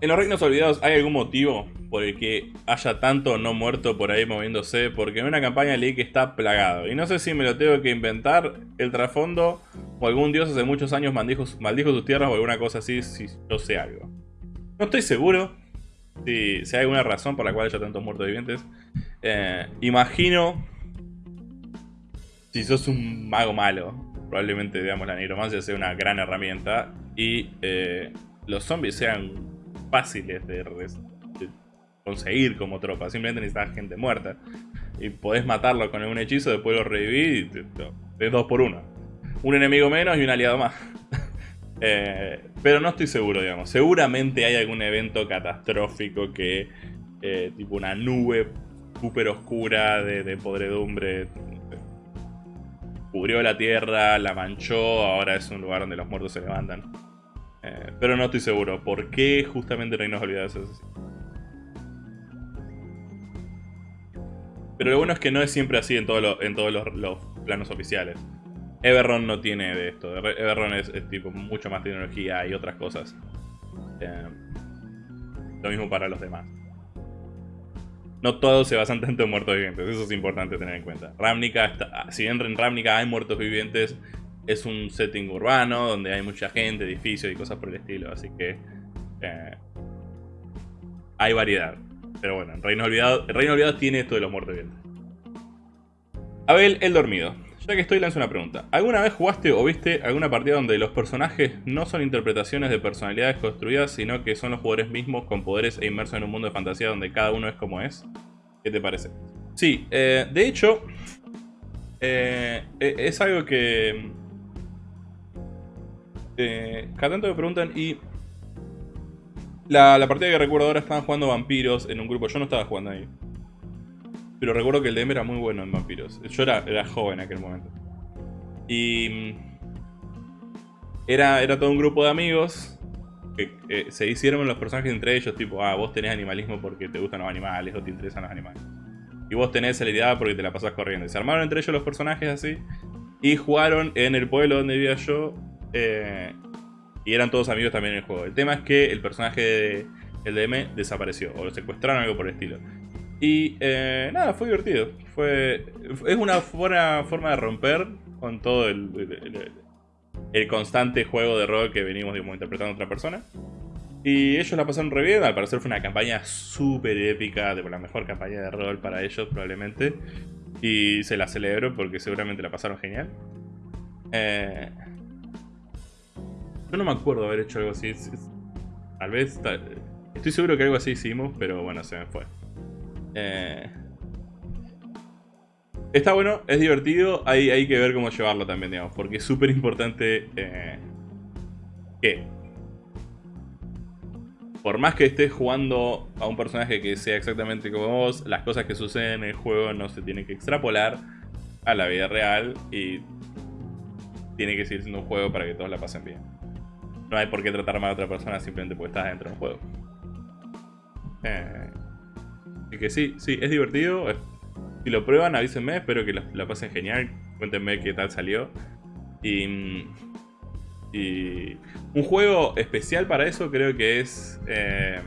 En los reinos olvidados, ¿hay algún motivo por el que haya tanto no muerto por ahí moviéndose, porque en una campaña leí que está plagado. Y no sé si me lo tengo que inventar el trasfondo o algún dios hace muchos años maldijo, sus tierras o alguna cosa así, si yo sé algo. No estoy seguro si, hay alguna razón por la cual haya tantos muertos vivientes. Eh, imagino si sos un mago malo, probablemente digamos la nigromancia sea una gran herramienta y eh, los zombies sean fáciles de, conseguir como tropa, simplemente necesitas gente muerta. Y podés matarlo con un hechizo, después lo revivís y es dos por uno. Un enemigo menos y un aliado más. [LAUGHS] Eh, pero no estoy seguro, digamos. Seguramente hay algún evento catastrófico que, eh, tipo una nube súper oscura de, podredumbre, cubrió la tierra, la manchó, ahora es un lugar donde los muertos se levantan. Eh, pero no estoy seguro. ¿Por qué justamente Reinos Olvidados es así? Pero lo bueno es que no es siempre así en, en todos los, planos oficiales. Everron no tiene de esto. Everron es, tipo mucho más tecnología y otras cosas. Eh, lo mismo para los demás. No todos se basan tanto en muertos vivientes, eso es importante tener en cuenta. Ravnica, si bien en Ravnica hay muertos vivientes, es un setting urbano donde hay mucha gente, edificios y cosas por el estilo, así que eh, hay variedad. Pero bueno, en Reino Olvidado, el Reino Olvidado tiene esto de los muertos vivientes. Abel, el dormido. Ya que estoy, lanzo una pregunta. ¿Alguna vez jugaste o viste alguna partida donde los personajes no son interpretaciones de personalidades construidas, sino que son los jugadores mismos con poderes e inmersos en un mundo de fantasía donde cada uno es como es? ¿Qué te parece? Sí, eh, de hecho, eh, e, es algo que... Eh, cada tanto me preguntan y la, partida que recuerdo ahora estaban jugando vampiros en un grupo. Yo no estaba jugando ahí. Pero recuerdo que el DM era muy bueno en vampiros. Yo era, joven en aquel momento. Y... Mm, era, era todo un grupo de amigos que se hicieron los personajes entre ellos. Tipo, ah, vos tenés animalismo porque te gustan los animales o te interesan los animales. Y vos tenés celeridad porque te la pasás corriendo. Y se armaron entre ellos los personajes así. Y jugaron en el pueblo donde vivía yo. Eh, y eran todos amigos también en el juego. El tema es que el personaje de el DM desapareció. O lo secuestraron, algo por el estilo. Y eh, nada, fue divertido. Fue, es una buena forma de romper con todo el, el, constante juego de rol que venimos interpretando a otra persona. Y ellos la pasaron re bien, al parecer fue una campaña súper épica, de la mejor campaña de rol para ellos probablemente. Y se la celebro porque seguramente la pasaron genial. Eh, yo no me acuerdo haber hecho algo así. Tal vez... estoy seguro que algo así hicimos, pero bueno, se me fue. Eh, está bueno, es divertido, hay, que ver cómo llevarlo también, digamos, porque es súper importante eh, que por más que estés jugando a un personaje que sea exactamente como vos, las cosas que suceden en el juego no se tienen que extrapolar a la vida real y tiene que seguir siendo un juego para que todos la pasen bien. No hay por qué tratar mal a otra persona simplemente porque estás dentro de un juego. Eh, así que sí, sí, es divertido. Si lo prueban, avísenme. Espero que la, pasen genial. Cuéntenme qué tal salió. Y, y un juego especial para eso creo que es eh,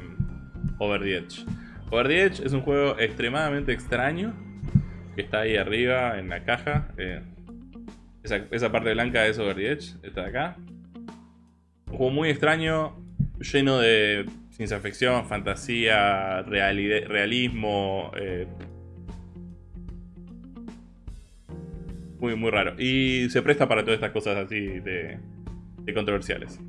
Over the Edge. Over the Edge es un juego extremadamente extraño. Que está ahí arriba en la caja. Eh, esa, esa, parte blanca es Over the Edge. Está acá. Un juego muy extraño, lleno de ciencia ficción, fantasía, realismo. Eh, muy, muy raro. Y se presta para todas estas cosas así de, controversiales.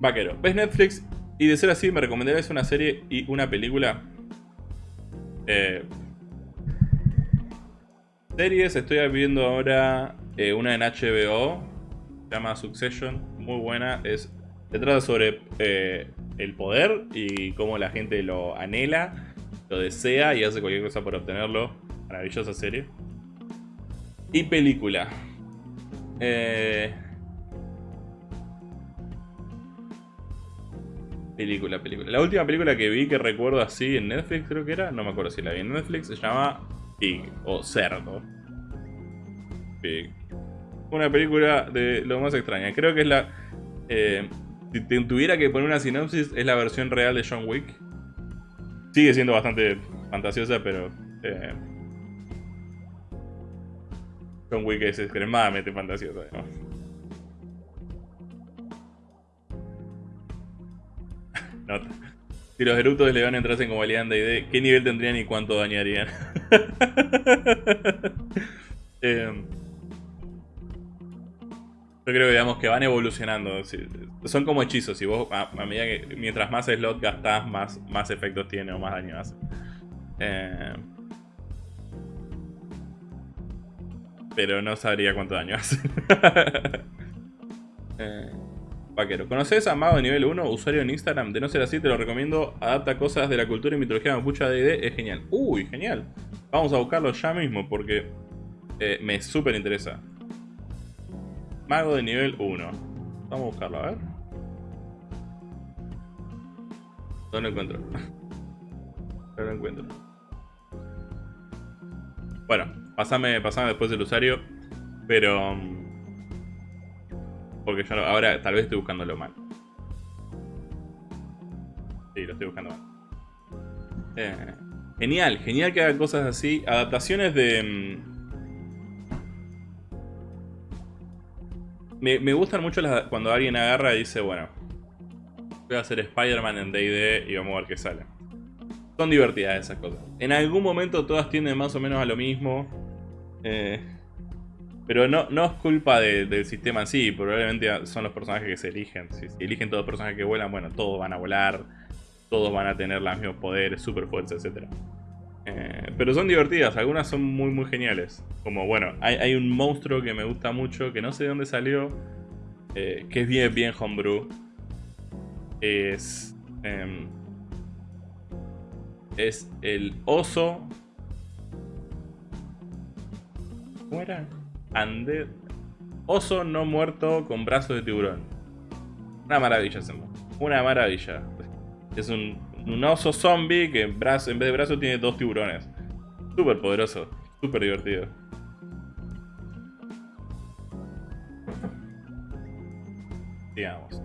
Vaquero, ¿ves Netflix? Y de ser así, ¿me recomendarías una serie y una película? Eh, series, estoy viendo ahora eh, una en HBO llama Succession, muy buena. Es, se trata sobre eh, el poder y cómo la gente lo anhela, lo desea y hace cualquier cosa por obtenerlo. Maravillosa serie. Y película. Eh, película, película. La última película que vi que recuerdo así en Netflix creo que era, no me acuerdo si la vi en Netflix, se llama Pig o Cerdo. Pig una película de lo más extraña. Creo que es la... Eh, si tuviera que poner una sinopsis, es la versión real de John Wick. Sigue siendo bastante fantasiosa, pero... Eh, John Wick es extremadamente fantasiosa, [LAUGHS] Nota. Si los eructos de León entrasen como alianza de ¿qué nivel tendrían y cuánto dañarían? [LAUGHS] eh, Yo creo que digamos que van evolucionando. Son como hechizos. Si vos, a, medida que mientras más slot gastás, más, más efectos tiene o más daño hace. Eh, pero no sabría cuánto daño hace. [LAUGHS] eh, vaquero. ¿Conoces a Mago de nivel 1, usuario en Instagram? De no ser así, te lo recomiendo. Adapta cosas de la cultura y mitología mapucha de es genial. Uy, genial. Vamos a buscarlo ya mismo porque eh, me súper interesa. Mago de nivel 1. Vamos a buscarlo, a ver. No lo encuentro. [LAUGHS] No lo encuentro. Bueno, pasame, pasame después el usuario. Pero... Mm, porque yo ahora tal vez estoy buscándolo mal. Sí, lo estoy buscando mal. Eh, genial, genial que hagan cosas así. Adaptaciones de... Me, gustan mucho cuando alguien agarra y dice, bueno, voy a hacer Spider-Man en D&D y vamos a ver qué sale. Son divertidas esas cosas. En algún momento todas tienden más o menos a lo mismo. Eh, pero no, no es culpa del sistema en sí, probablemente son los personajes que se eligen. Si, eligen todos los personajes que vuelan, bueno, todos van a volar, todos van a tener los mismos poderes, super fuerza, etc. Eh, pero son divertidas, algunas son muy muy geniales. Como bueno, hay, un monstruo que me gusta mucho, que no sé de dónde salió, eh, que es bien, bien homebrew. Es... Em, es el oso... ¿Cómo era? Ande... Oso no muerto con brazos de tiburón. Una maravilla, Una maravilla. Es un un oso zombie que en, brazo, en vez de brazo tiene dos tiburones. Súper poderoso, súper divertido. Digamos.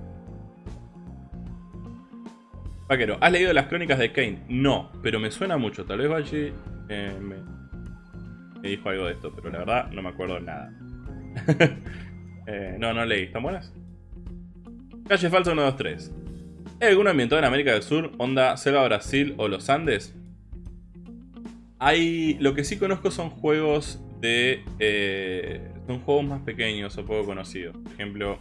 Vaquero, ¿has leído las crónicas de Kane? No, pero me suena mucho. Tal vez Bachi eh, me, me, dijo algo de esto, pero la verdad no me acuerdo nada. [LAUGHS] eh, no, no leí. ¿Están buenas? Calle Falso 123. ¿Hay algún ambientado en América del Sur, onda Selva Brasil o los Andes? Hay. Lo que sí conozco son juegos de. Eh, son juegos más pequeños o poco conocidos. Por ejemplo,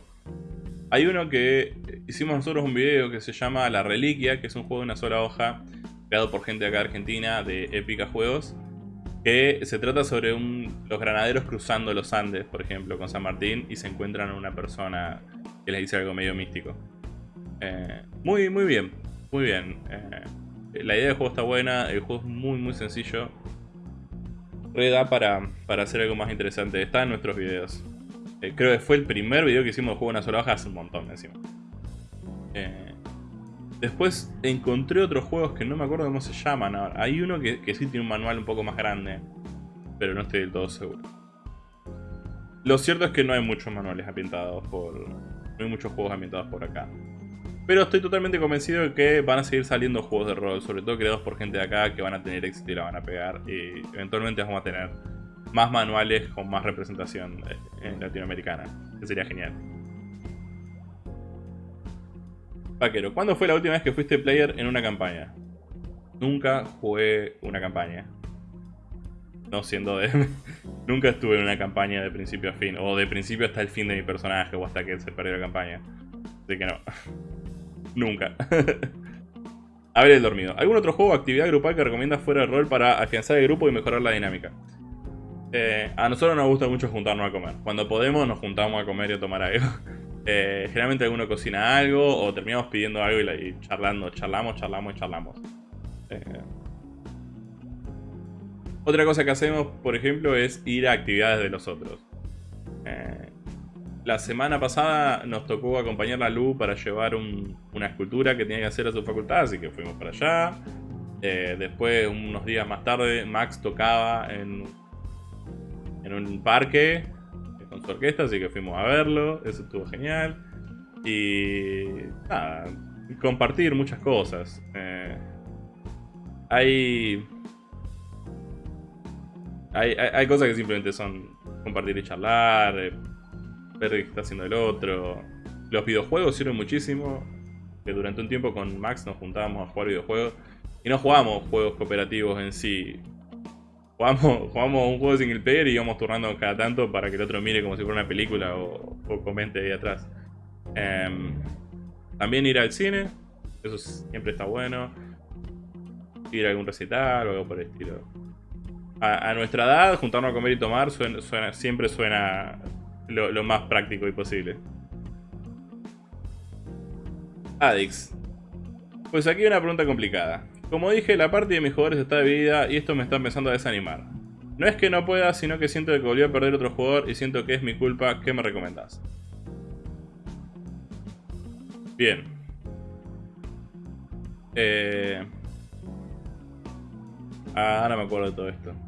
hay uno que hicimos nosotros un video que se llama La Reliquia, que es un juego de una sola hoja, creado por gente acá de Argentina de Épica Juegos. Que se trata sobre los granaderos cruzando los Andes, por ejemplo, con San Martín, y se encuentran una persona que les dice algo medio místico. Eh, muy, muy bien. Muy bien. Eh, la idea del juego está buena. El juego es muy, muy sencillo. Reda para, para hacer algo más interesante. Está en nuestros videos. Eh, creo que fue el primer video que hicimos de juego en una sola hoja hace un montón encima. después encontré otros juegos que no me acuerdo cómo se llaman. Hay uno que, que sí tiene un manual un poco más grande. Pero no estoy del todo seguro. Lo cierto es que no hay muchos manuales ambientados por... No hay muchos juegos ambientados por acá. Pero estoy totalmente convencido de que van a seguir saliendo juegos de rol, sobre todo creados por gente de acá que van a tener éxito y la van a pegar. Y eventualmente vamos a tener más manuales con más representación eh, latinoamericana, que sería genial. Vaquero, ¿cuándo fue la última vez que fuiste player en una campaña? Nunca jugué una campaña. No siendo de... [LAUGHS] Nunca estuve en una campaña de principio a fin. O de principio hasta el fin de mi personaje. O hasta que se perdió la campaña. Así que no. Nunca. [LAUGHS] a ver el dormido. ¿Algún otro juego o actividad grupal que recomiendas fuera de rol para afianzar el grupo y mejorar la dinámica? Eh, a nosotros nos gusta mucho juntarnos a comer. Cuando podemos nos juntamos a comer y a tomar algo. [LAUGHS] Eh, generalmente alguno cocina algo o terminamos pidiendo algo y, charlando. Charlamos, charlamos y charlamos. Eh, otra cosa que hacemos, por ejemplo, es ir a actividades de los otros la semana pasada nos tocó acompañar a Lu para llevar una escultura que tenía que hacer a su facultad, así que fuimos para allá. Eh, después, unos días más tarde, Max tocaba en, en un parque con su orquesta, así que fuimos a verlo. Eso estuvo genial. Y nada, compartir muchas cosas. Eh, hay, hay, hay, cosas que simplemente son compartir y charlar. Eh, ver qué está haciendo el otro. Los videojuegos sirven muchísimo. Que durante un tiempo con Max nos juntábamos a jugar videojuegos. Y no jugábamos juegos cooperativos en sí. Jugamos, [LAUGHS] jugamos un juego single player y íbamos turnando cada tanto para que el otro mire como si fuera una película o, comente ahí atrás. Em, también ir al cine, eso siempre está bueno. Ir a algún recital o algo por el estilo. A, nuestra edad, juntarnos a comer y tomar suena, siempre suena lo, más práctico y posible. Adix. Pues aquí una pregunta complicada. Como dije, la parte de mis jugadores está dividida y esto me está empezando a desanimar. No es que no pueda, sino que siento que volví a perder otro jugador y siento que es mi culpa. ¿Qué me recomendás? Bien. Eh... Ah, ahora me acuerdo de todo esto.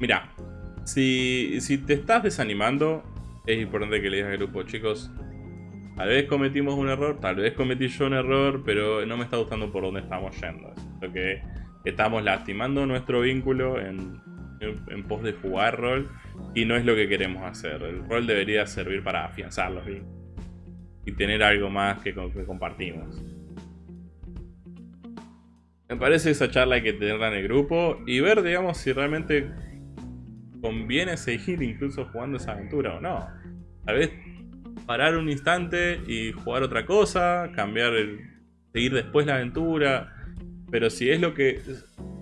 Mira, si, si te estás desanimando, es importante que le digas al grupo, chicos, Tal vez cometimos un error, tal vez cometí yo un error, pero no me está gustando por dónde estamos yendo. Siento que estamos lastimando nuestro vínculo en, pos de jugar rol y no es lo que queremos hacer. El rol debería servir para afianzar los vínculos y tener algo más que, que compartimos. Me parece esa charla hay que tenerla en el grupo y ver, digamos, si realmente conviene seguir incluso jugando esa aventura o no. Tal vez parar un instante y jugar otra cosa, cambiar el, seguir después la aventura. Pero si es lo que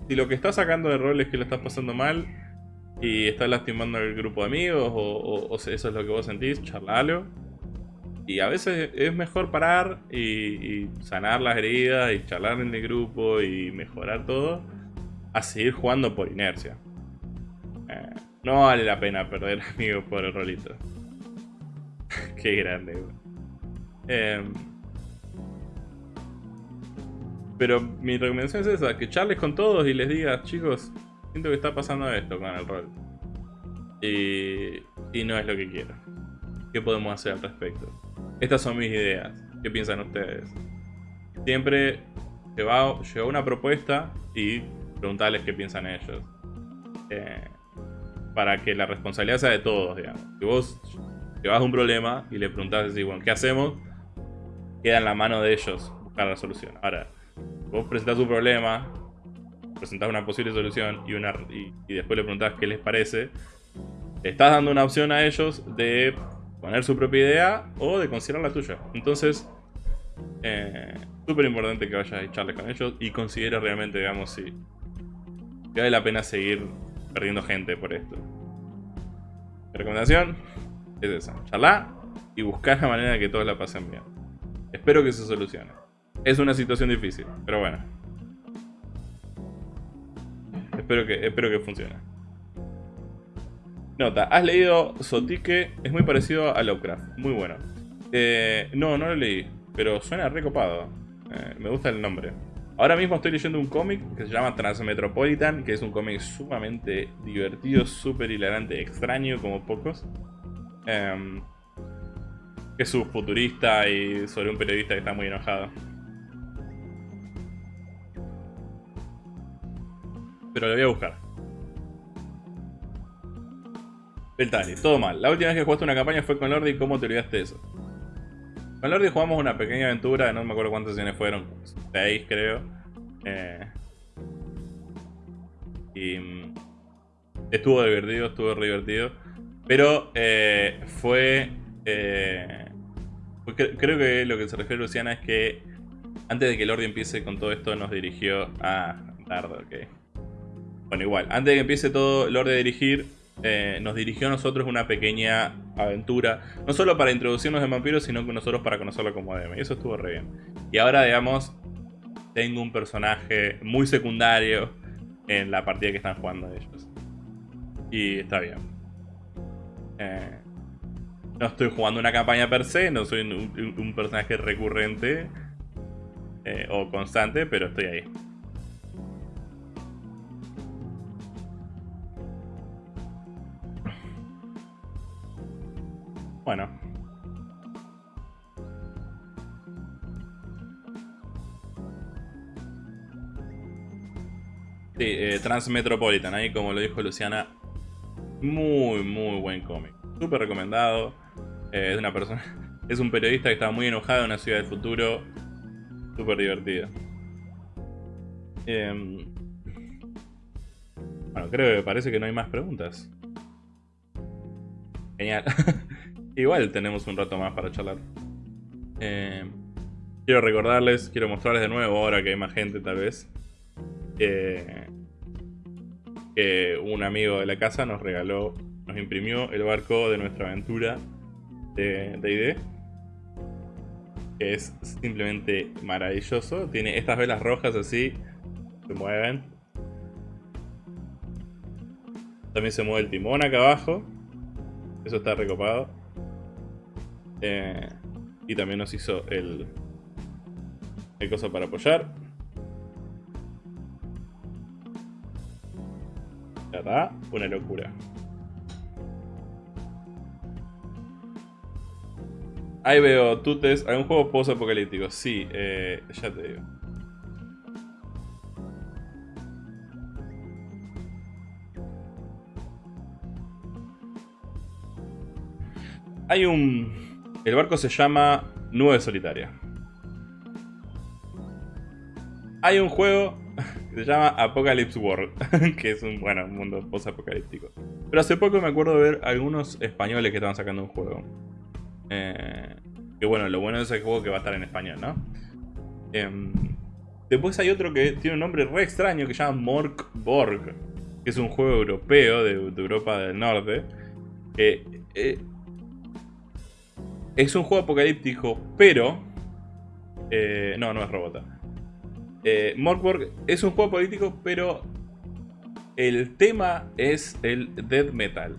si lo que estás sacando de rol es que lo estás pasando mal y estás lastimando al grupo de amigos o, eso es lo que vos sentís, charlalo. Y a veces es mejor parar y, sanar las heridas y charlar en el grupo y mejorar todo a seguir jugando por inercia. Eh, no vale la pena perder [LAUGHS] amigos por el rolito. [LAUGHS] Qué grande, em, pero mi recomendación es esa, que charles con todos y les digas, chicos, siento que está pasando esto con el rol. Y, no es lo que quiero. ¿Qué podemos hacer al respecto? Estas son mis ideas. ¿Qué piensan ustedes? Siempre lleva, una propuesta y preguntarles qué piensan ellos. Eh, para que la responsabilidad sea de todos, digamos. Si vos vas a un problema y le preguntas así, bueno, ¿qué hacemos? Queda en la mano de ellos buscar la solución. Ahora, vos presentás un problema, presentás una posible solución y, una, y, después le preguntás qué les parece, estás dando una opción a ellos de poner su propia idea o de considerar la tuya. Entonces, eh, súper importante que vayas a echarles con ellos y consideres realmente, digamos, si vale la pena seguir perdiendo gente por esto. recomendación, es esa, charlar y buscar la manera de que todos la pasen bien. Espero que se solucione. Es una situación difícil, pero bueno. Espero que, espero que funcione. Nota, has leído Sotique, es muy parecido a Lovecraft, muy bueno. Eh, no, no lo leí, pero suena recopado. Eh, me gusta el nombre. Ahora mismo estoy leyendo un cómic que se llama Transmetropolitan, que es un cómic sumamente divertido, súper hilarante, extraño como pocos. Eh, que es futurista y sobre un periodista que está muy enojado. Pero lo voy a buscar. Beltali, todo mal. La última vez que jugaste una campaña fue con Lordi. ¿Cómo te olvidaste de eso? Con Lordi jugamos una pequeña aventura, no me acuerdo cuántas sesiones fueron, seis creo. Eh, y mm, estuvo divertido, estuvo re divertido. Pero eh, fue, eh, Creo que lo que se refiere Luciana es que antes de que Lordi empiece con todo esto nos dirigió a Dardo, ok. Bueno, igual, antes de que empiece todo Lordi a dirigir, eh, nos dirigió a nosotros una pequeña aventura. No solo para introducirnos en vampiros, sino que nosotros para conocerlo como DM. Y eso estuvo re bien. Y ahora, digamos, tengo un personaje muy secundario en la partida que están jugando ellos. Y está bien. Eh, no estoy jugando una campaña per se, no soy un, personaje recurrente eh, o constante, pero estoy ahí. Bueno. Sí, eh, Transmetropolitan, ahí como lo dijo Luciana, muy, muy buen cómic. Súper recomendado. Eh, es una persona. [LAUGHS] Es un periodista que está muy enojado en una ciudad del futuro. Súper divertido. Em, bueno, creo que parece que no hay más preguntas. Genial. [LAUGHS] Igual tenemos un rato más para charlar. Em, quiero recordarles, quiero mostrarles de nuevo, ahora que hay más gente tal vez, que un amigo de la casa nos regaló, nos imprimió el barco de nuestra aventura de D&D. Es simplemente maravilloso. Tiene estas velas rojas así, se mueven. También se mueve el timón acá abajo. Eso está recopado. Eh, y también nos hizo el, el coso para apoyar. Ya una locura. Ahí veo, Tutes, un juego post-apocalíptico. Sí, eh, ya te digo. Hay un... El barco se llama Nube Solitaria. Hay un juego [LAUGHS] que se llama Apocalypse World, [LAUGHS] que es un, bueno, mundo post-apocalíptico. Pero hace poco me acuerdo de ver algunos españoles que estaban sacando un juego. Eh, que bueno, lo bueno de ese juego que va a estar en español, ¿no? Em, después hay otro que tiene un nombre re extraño que se llama Mork Borg, que es un juego europeo de, Europa del Norte. Eh, es un juego apocalíptico, pero... Eh, no, no es Robota. Eh, Morkborg es un juego político, pero el tema es el death metal.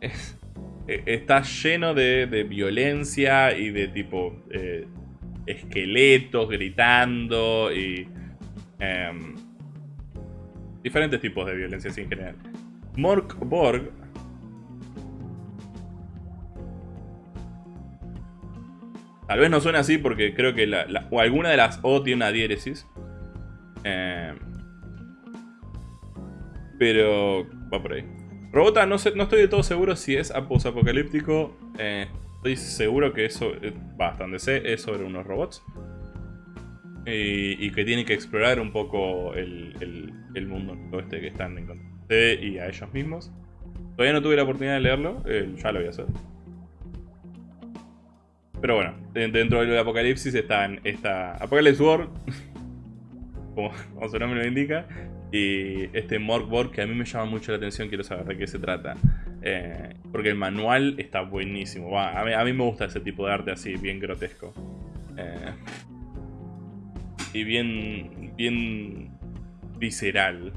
E, está lleno de, violencia y de tipo eh, esqueletos gritando y em, diferentes tipos de violencia en general. Morkborg Tal vez no suene así porque creo que o alguna de las O tiene una diéresis. Eh, pero va por ahí. Robota, no, sé, no estoy de todo seguro si es apocalíptico. Eh, estoy seguro que eso, eh, bastante sé, es sobre unos robots. Y, que tienen que explorar un poco el, el, mundo este que están encontrando. Y a ellos mismos. Todavía no tuve la oportunidad de leerlo, ya lo voy a hacer. Pero bueno, dentro del apocalipsis están esta Apocalypse World, [LAUGHS] como, su nombre lo indica, y este Morkborg que a mí me llama mucho la atención, quiero saber de qué se trata. Eh, porque el manual está buenísimo. a, mí, me gusta ese tipo de arte así, bien grotesco. Eh, y bien, bien visceral.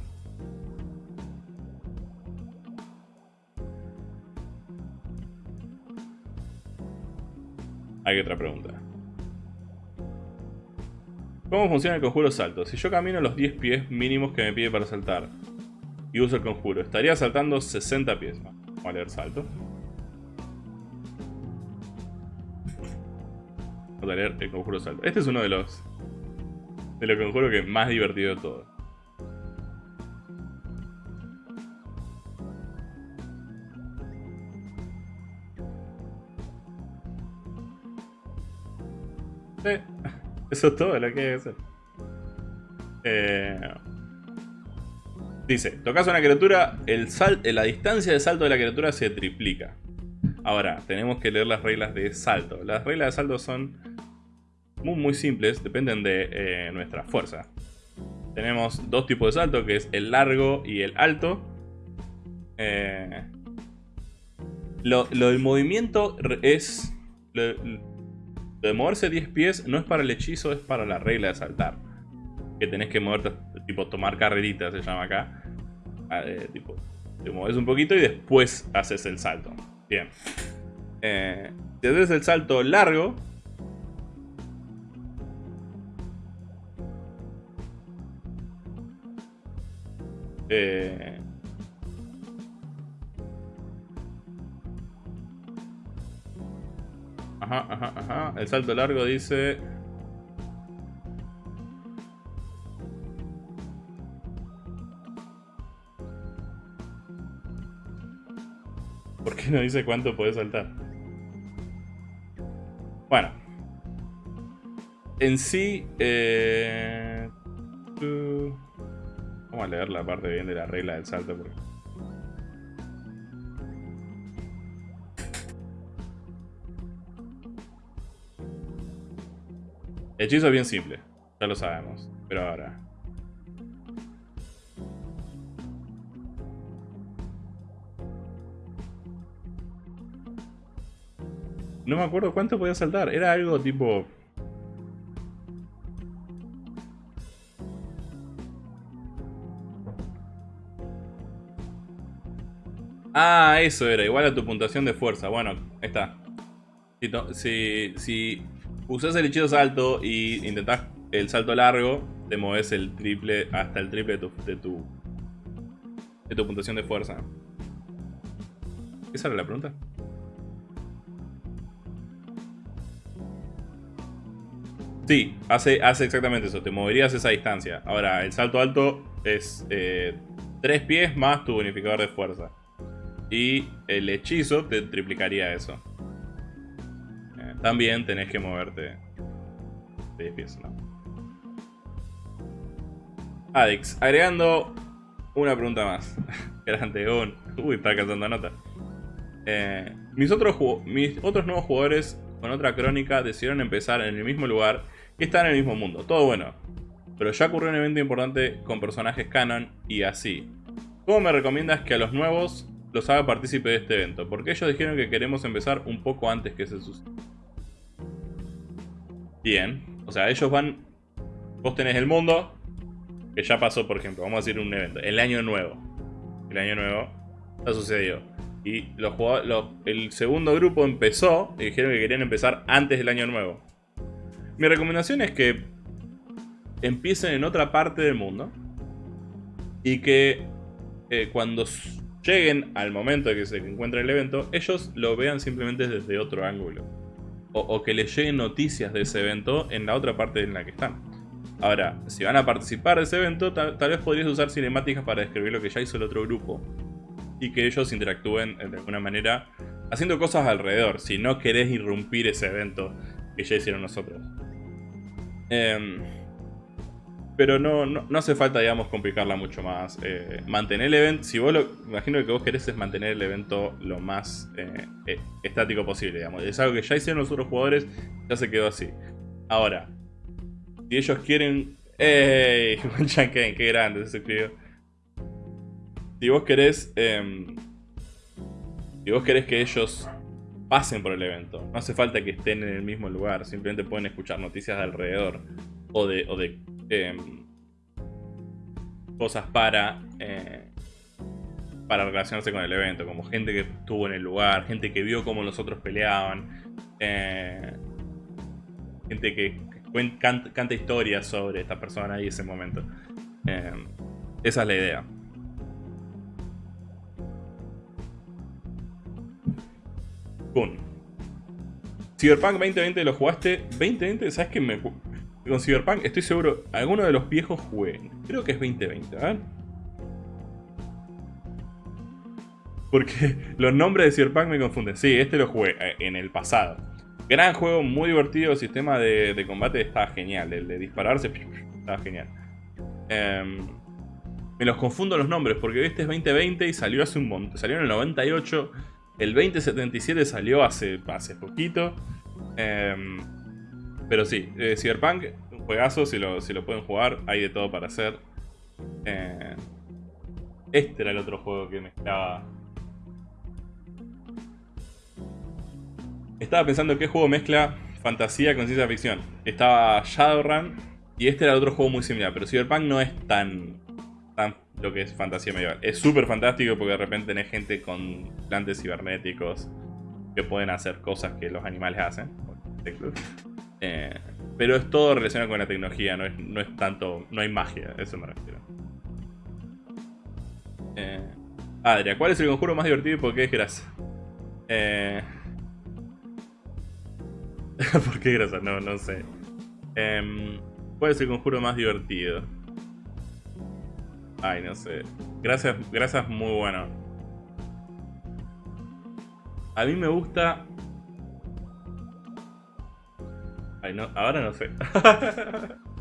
Hay otra pregunta. ¿Cómo funciona el conjuro salto? Si yo camino los 10 pies mínimos que me pide para saltar y uso el conjuro, estaría saltando 60 pies. Vamos a leer salto. Vamos a leer el conjuro salto. Este es uno de los de los conjuros que más divertido de todo. Eso es todo lo que hay que hacer. Eh, dice, tocas una criatura, el la distancia de salto de la criatura se triplica. Ahora, tenemos que leer las reglas de salto. Las reglas de salto son muy, muy simples, dependen de eh, nuestra fuerza. Tenemos dos tipos de salto, que es el largo y el alto. Eh, lo, del movimiento es... Lo de moverse 10 pies no es para el hechizo, es para la regla de saltar. Que tenés que moverte, tipo tomar carrerita se llama acá. Ah, eh, tipo, te mueves un poquito y después haces el salto. Bien. Eh, si haces el salto largo, eh, Ajá, ajá, ajá. El salto largo dice... ¿Por qué no dice cuánto puede saltar? Bueno. en sí... Eh, vamos a leer la parte bien de la regla del salto. Porque... hechizo es bien simple, ya lo sabemos, pero ahora... No me acuerdo cuánto podía saltar, era algo tipo... Ah, eso era, igual a tu puntuación de fuerza. Bueno, ahí está. Si, si, usas el hechizo salto y intentás el salto largo, te mueves el triple hasta el triple de tu, de tu, de tu puntuación de fuerza. ¿Esa era la pregunta? Sí, hace, hace exactamente eso, te moverías esa distancia. Ahora, el salto alto es eh, 3 pies más tu bonificador de fuerza. Y el hechizo te triplicaría eso. También tenés que moverte 10 pies, ¿no? Adix, agregando una pregunta más. [LAUGHS] Grande, un. Uy, está cantando nota. Eh, mis, otros mis otros nuevos jugadores con otra crónica decidieron empezar en el mismo lugar y están en el mismo mundo. Todo bueno. Pero ya ocurrió un evento importante con personajes canon y así. ¿Cómo me recomiendas que a los nuevos los haga partícipe de este evento? Porque ellos dijeron que queremos empezar un poco antes que se suceda. Bien. O sea, ellos van... Vos tenés el mundo, que ya pasó, por ejemplo, vamos a decir un evento, el año nuevo. El año nuevo ya sucedió. Y los el segundo grupo empezó y dijeron que querían empezar antes del año nuevo. Mi recomendación es que empiecen en otra parte del mundo y que eh, cuando lleguen al momento de que se encuentre el evento, ellos lo vean simplemente desde otro ángulo. O, que les lleguen noticias de ese evento en la otra parte en la que están. Ahora, si van a participar de ese evento, tal, vez podrías usar cinemáticas para describir lo que ya hizo el otro grupo. Y que ellos interactúen de alguna manera haciendo cosas alrededor, si no querés irrumpir ese evento que ya hicieron nosotros. Em, pero no, no, hace falta, digamos, complicarla mucho más. Eh, mantener el evento, si vos lo, imagino que, vos querés es mantener el evento lo más eh, eh, estático posible, digamos. Es algo que ya hicieron los otros jugadores, ya se quedó así. Ahora, si ellos quieren... ¡Ey! [LAUGHS] qué grande se escribió. Si vos querés... Em, si vos querés que ellos pasen por el evento. No hace falta que estén en el mismo lugar, simplemente pueden escuchar noticias de alrededor o de, o de em, cosas para, eh, para relacionarse con el evento, como gente que estuvo en el lugar, gente que vio cómo los otros peleaban, eh, gente que canta, historias sobre esta persona y ese momento. Eh, esa es la idea. Kun. Cyberpunk 2020 lo jugaste. 2020, ¿sabes qué? Me... Con Cyberpunk estoy seguro, alguno de los viejos jugué. Creo que es 2020, ¿verdad? Porque [LAUGHS] los nombres de Cyberpunk me confunden. Sí, este lo jugué eh, en el pasado. Gran juego, muy divertido, el sistema de, combate estaba genial, el de dispararse [LAUGHS] estaba genial. Em, me los confundo los nombres porque este es 2020 y salió hace un montón, salió en el 98, el 2077 salió hace, hace poquito. Em, pero sí, eh, Cyberpunk, un juegazo, si lo, si lo pueden jugar, hay de todo para hacer. Eh, este era el otro juego que mezclaba Estaba pensando qué juego mezcla fantasía con ciencia ficción. Estaba Shadowrun y este era otro juego muy similar, pero Cyberpunk no es tan, tan lo que es fantasía medieval. Es súper fantástico porque de repente tenés gente con plantes cibernéticos que pueden hacer cosas que los animales hacen. Eh, pero es todo relacionado con la tecnología, no es, no es tanto, no hay magia, eso me refiero. Eh, Adria, ¿cuál es el conjuro más divertido y por qué es grasa? Eh, [LAUGHS] ¿Por qué grasa? No, no sé. Eh, ¿Cuál es el conjuro más divertido? Ay, no sé. Gracias, gracias muy bueno. A mí me gusta... Ay, no, ahora no sé. [LAUGHS]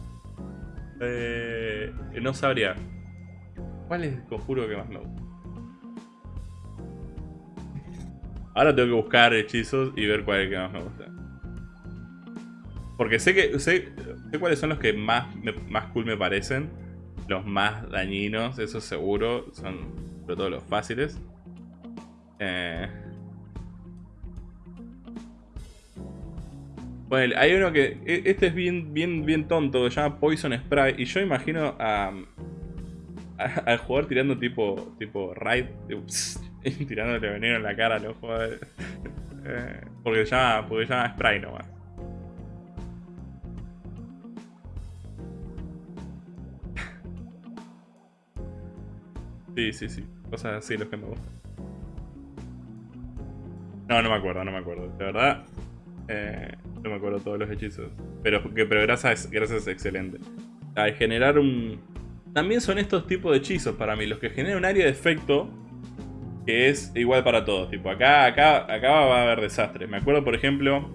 Eh, no sabría. ¿Cuál es conjuro que más me gusta? Ahora tengo que buscar hechizos y ver cuál es el que más me gusta. Porque sé que sé, cuáles son los que más, más cool me parecen. Los más dañinos, eso seguro. Son sobre todo los fáciles. Eh, Bueno, hay uno que. E, este es bien, bien, bien tonto, se llama Poison Spray. Y yo imagino a. al jugador tirando tipo. tipo raid. [LAUGHS] tirándole veneno en la cara a los jugadores. Eh, porque se llama. Porque se llama Spray nomás. Sí, sí, sí. Cosas así los que me gustan. No, no me acuerdo, no me acuerdo. De verdad. Eh, no me acuerdo todos los hechizos. Pero, pero gracias, gracias es excelente. Al generar un... También son estos tipos de hechizos para mí. Los que generan un área de efecto que es igual para todos. Tipo, acá, acá, acá va a haber desastre. Me acuerdo, por ejemplo,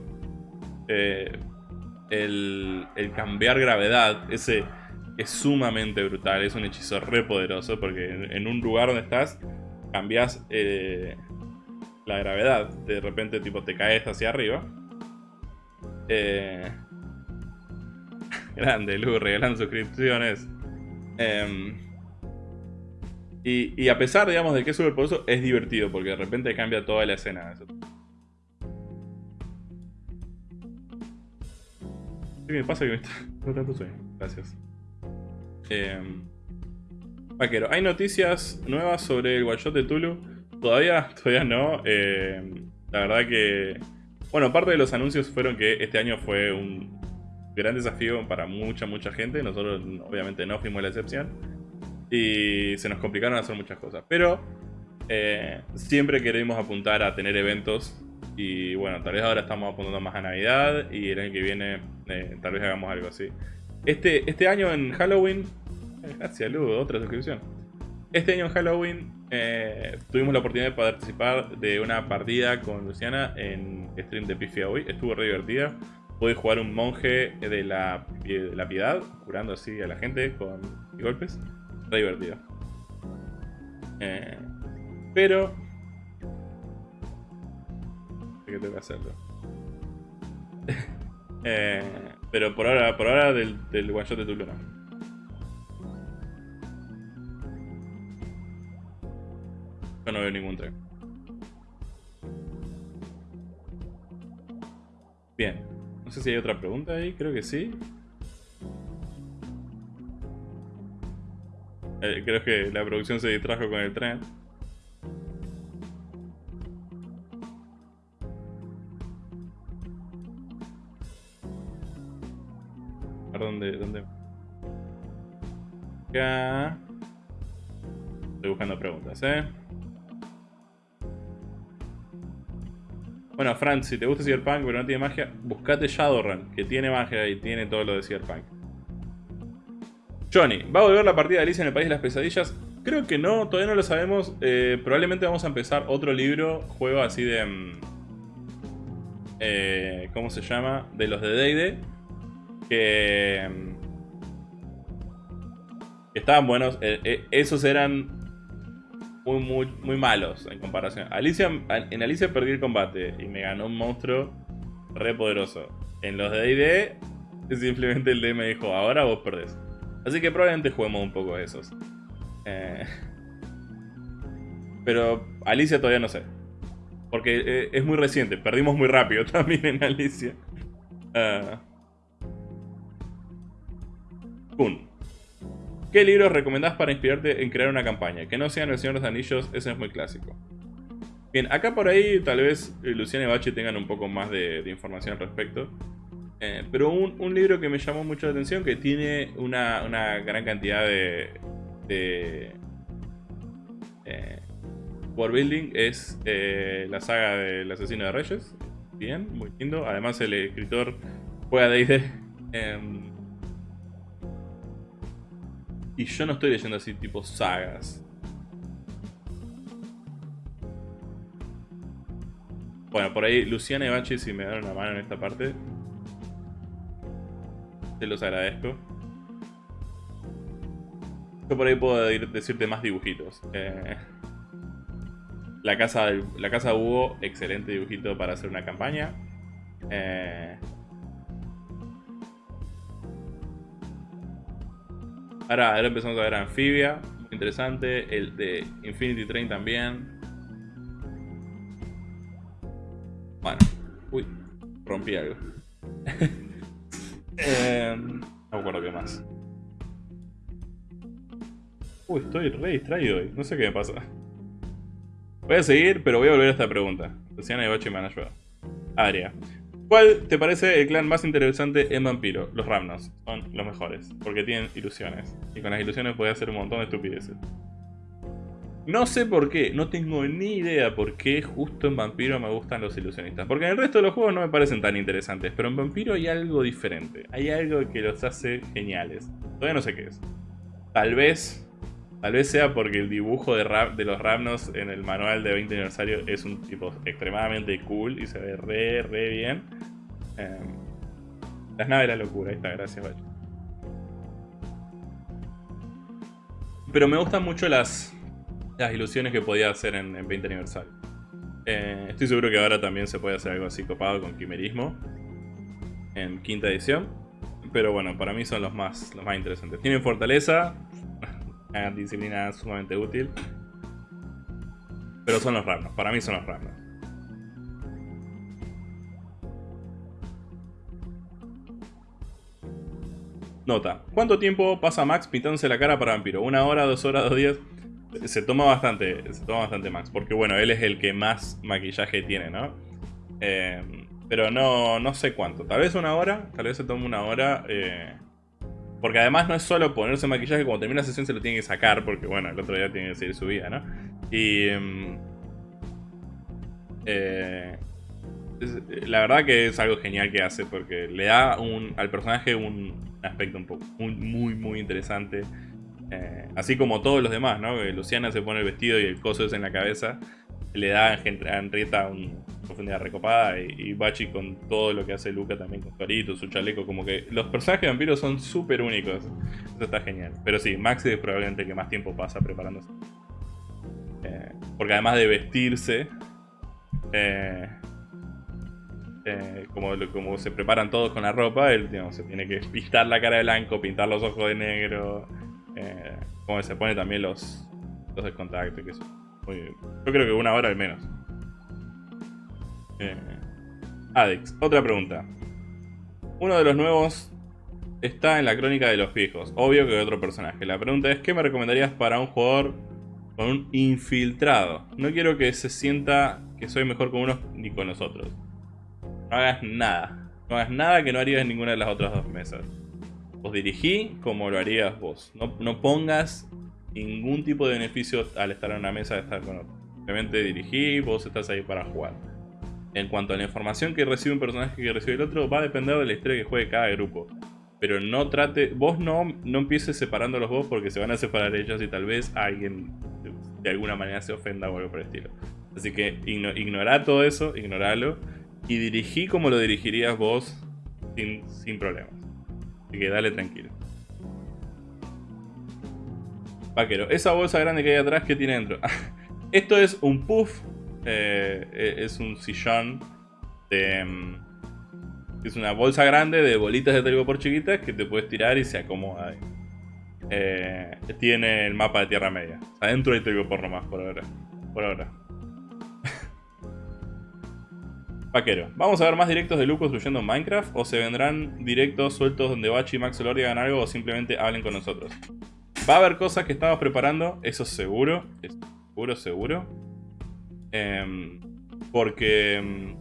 eh, el, el, cambiar gravedad. Ese es sumamente brutal. Es un hechizo re poderoso porque en, un lugar donde estás cambias eh, la gravedad. De repente, tipo, te caes hacia arriba. Eh, [LAUGHS] grande, Lu, regalan suscripciones. Em, y, a pesar, digamos, de que es súper poderoso, es divertido porque de repente cambia toda la escena. ¿Qué me pasa que me está [LAUGHS] no tanto sueño? Gracias. Em, vaquero, ¿hay noticias nuevas sobre el one de Tulu? Todavía, todavía no. Em, la verdad que bueno, parte de los anuncios fueron que este año fue un gran desafío para mucha, mucha gente. Nosotros obviamente no fuimos la excepción. Y se nos complicaron hacer muchas cosas. Pero eh, siempre queremos apuntar a tener eventos. Y bueno, tal vez ahora estamos apuntando más a Navidad. Y el año que viene eh, tal vez hagamos algo así. Este, este año en Halloween... Eh, gracias, Lu, otra suscripción. Este año en Halloween eh, tuvimos la oportunidad de participar de una partida con Luciana en stream de Pifia hoy. Estuvo re divertida. Pude jugar un monje de la, la piedad, curando así a la gente con golpes. Re divertido. Eh, pero... ¿Qué tengo que hacerlo? [LAUGHS] eh, pero por ahora, por ahora del, del one shot de Yo no veo ningún tren. Bien. No sé si hay otra pregunta ahí, creo que sí. Eh, creo que la producción se distrajo con el tren. Dónde, dónde. Acá. Estoy buscando preguntas, ¿eh? Bueno, Fran, si te gusta Cyberpunk pero no tiene magia, buscate Shadowrun, que tiene magia y tiene todo lo de Cyberpunk. Johnny, ¿va a volver la partida de Alicia en el País de las Pesadillas? Creo que no, todavía no lo sabemos. Eh, probablemente vamos a empezar otro libro, juego así de... Mm, eh, ¿Cómo se llama? De los de D&D. Que... Mm, que estaban buenos. Eh, esos eran muy, muy, muy malos en comparación. Alicia, en Alicia perdí el combate y me ganó un monstruo re poderoso. En los de D&D, simplemente el D me dijo, ahora vos perdés. Así que probablemente juguemos un poco de esos. Eh, pero Alicia todavía no sé. Porque eh, es muy reciente, perdimos muy rápido [LAUGHS] también en Alicia. Uh. ¿Qué libros recomendás para inspirarte en crear una campaña? Que no sean El Señor de los Anillos, ese es muy clásico. Bien, acá por ahí tal vez eh, Luciana y Bachi tengan un poco más de, información al respecto. Eh, pero un, libro que me llamó mucho la atención, que tiene una, gran cantidad de, de eh, building, es la saga del asesino de reyes. Bien, muy lindo. Además el escritor juega D&D. Y yo no estoy leyendo así tipo sagas. Bueno, por ahí Luciana y Bachi si me dan una mano en esta parte. te los agradezco. Yo por ahí puedo decirte más dibujitos. Eh, la, casa, la casa Hugo, excelente dibujito para hacer una campaña. Eh, ahora, ahora empezamos a ver Anfibia, muy interesante. El de Infinity Train también. Bueno, uy, rompí algo. [LAUGHS] eh, no me acuerdo qué más. Uy, estoy re distraído hoy. No sé qué me pasa. Voy a seguir, pero voy a volver a esta pregunta. Luciana y Bachi me han. Aria. ¿Cuál te parece el clan más interesante en Vampiro? Los Ramnos. Son los mejores. Porque tienen ilusiones. Y con las ilusiones puedes hacer un montón de estupideces. No sé por qué, no tengo ni idea por qué justo en Vampiro me gustan los ilusionistas. Porque en el resto de los juegos no me parecen tan interesantes, pero en Vampiro hay algo diferente. Hay algo que los hace geniales. Todavía no sé qué es. Tal vez Tal vez sea porque el dibujo de, los Ramnos en el manual de 20 aniversario es un tipo extremadamente cool y se ve re, re bien. Em, las naves de la locura, ahí está, gracias, Bacho. Pero me gustan mucho las, las ilusiones que podía hacer en, 20 aniversario. Eh, estoy seguro que ahora también se puede hacer algo así copado con quimerismo. En quinta edición. Pero bueno, para mí son los más, los más interesantes. Tienen fortaleza, una disciplina sumamente útil. Pero son los Ramnos, para mí son los Ramnos. Nota, ¿cuánto tiempo pasa Max pintándose la cara para vampiro? ¿Una hora, dos horas, dos días? Se toma bastante, se toma bastante Max, porque bueno, él es el que más maquillaje tiene, ¿no? Eh, pero no, no sé cuánto, tal vez una hora, tal vez se tome una hora. Eh, porque además no es solo ponerse maquillaje, cuando termina la sesión se lo tiene que sacar, porque bueno, el otro día tiene que seguir su vida, ¿no? Y... Em, eh, la verdad que es algo genial que hace, porque le da un, al personaje un aspecto un poco muy, muy, muy interesante. Eh, así como todos los demás, ¿no? Luciana se pone el vestido y el coso es en la cabeza le da a Henrietta una profundidad recopada y, Bachi con todo lo que hace Luca también con Torito, su chaleco, como que los personajes vampiros son súper únicos. Eso está genial. Pero sí, Maxi es probablemente el que más tiempo pasa preparándose. Eh, porque además de vestirse, eh, eh, como, como se preparan todos con la ropa, él se tiene que pintar la cara de blanco, pintar los ojos de negro, como se pone también los, los que eso. Yo creo que una hora al menos. Eh, Adex, otra pregunta. Uno de los nuevos está en la crónica de los viejos. Obvio que otro personaje. La pregunta es, ¿qué me recomendarías para un jugador con un infiltrado? No quiero que se sienta que soy mejor con unos ni con los otros. No hagas nada. No hagas nada que no harías en ninguna de las otras dos mesas. Vos dirigí como lo harías vos. No, no pongas ningún tipo de beneficio al estar en una mesa de estar con otro. Simplemente dirigí, vos estás ahí para jugar. En cuanto a la información que recibe un personaje que recibe el otro, va a depender de la historia que juegue cada grupo. Pero no trate, vos no, no empieces separándolos vos porque se van a separar ellos y tal vez alguien de alguna manera se ofenda o algo por el estilo. Así que ignora todo eso, ignoralo y dirigí como lo dirigirías vos sin, sin problemas. Así que dale tranquilo. Vaquero, esa bolsa grande que hay atrás, ¿qué tiene dentro? [LAUGHS] Esto es un puff, eh, eh, es un sillón de... Mm, es una bolsa grande de bolitas de por chiquitas que te puedes tirar y se acomoda ahí. Eh, tiene el mapa de Tierra Media. Adentro hay por nomás por ahora. Por ahora. [LAUGHS] Vaquero, ¿vamos a ver más directos de Luke construyendo Minecraft? ¿O se vendrán directos sueltos donde Bachi y Max Lord hagan algo o simplemente hablen con nosotros? Va a haber cosas que estamos preparando, eso seguro. Seguro, seguro. Em, porque... Em,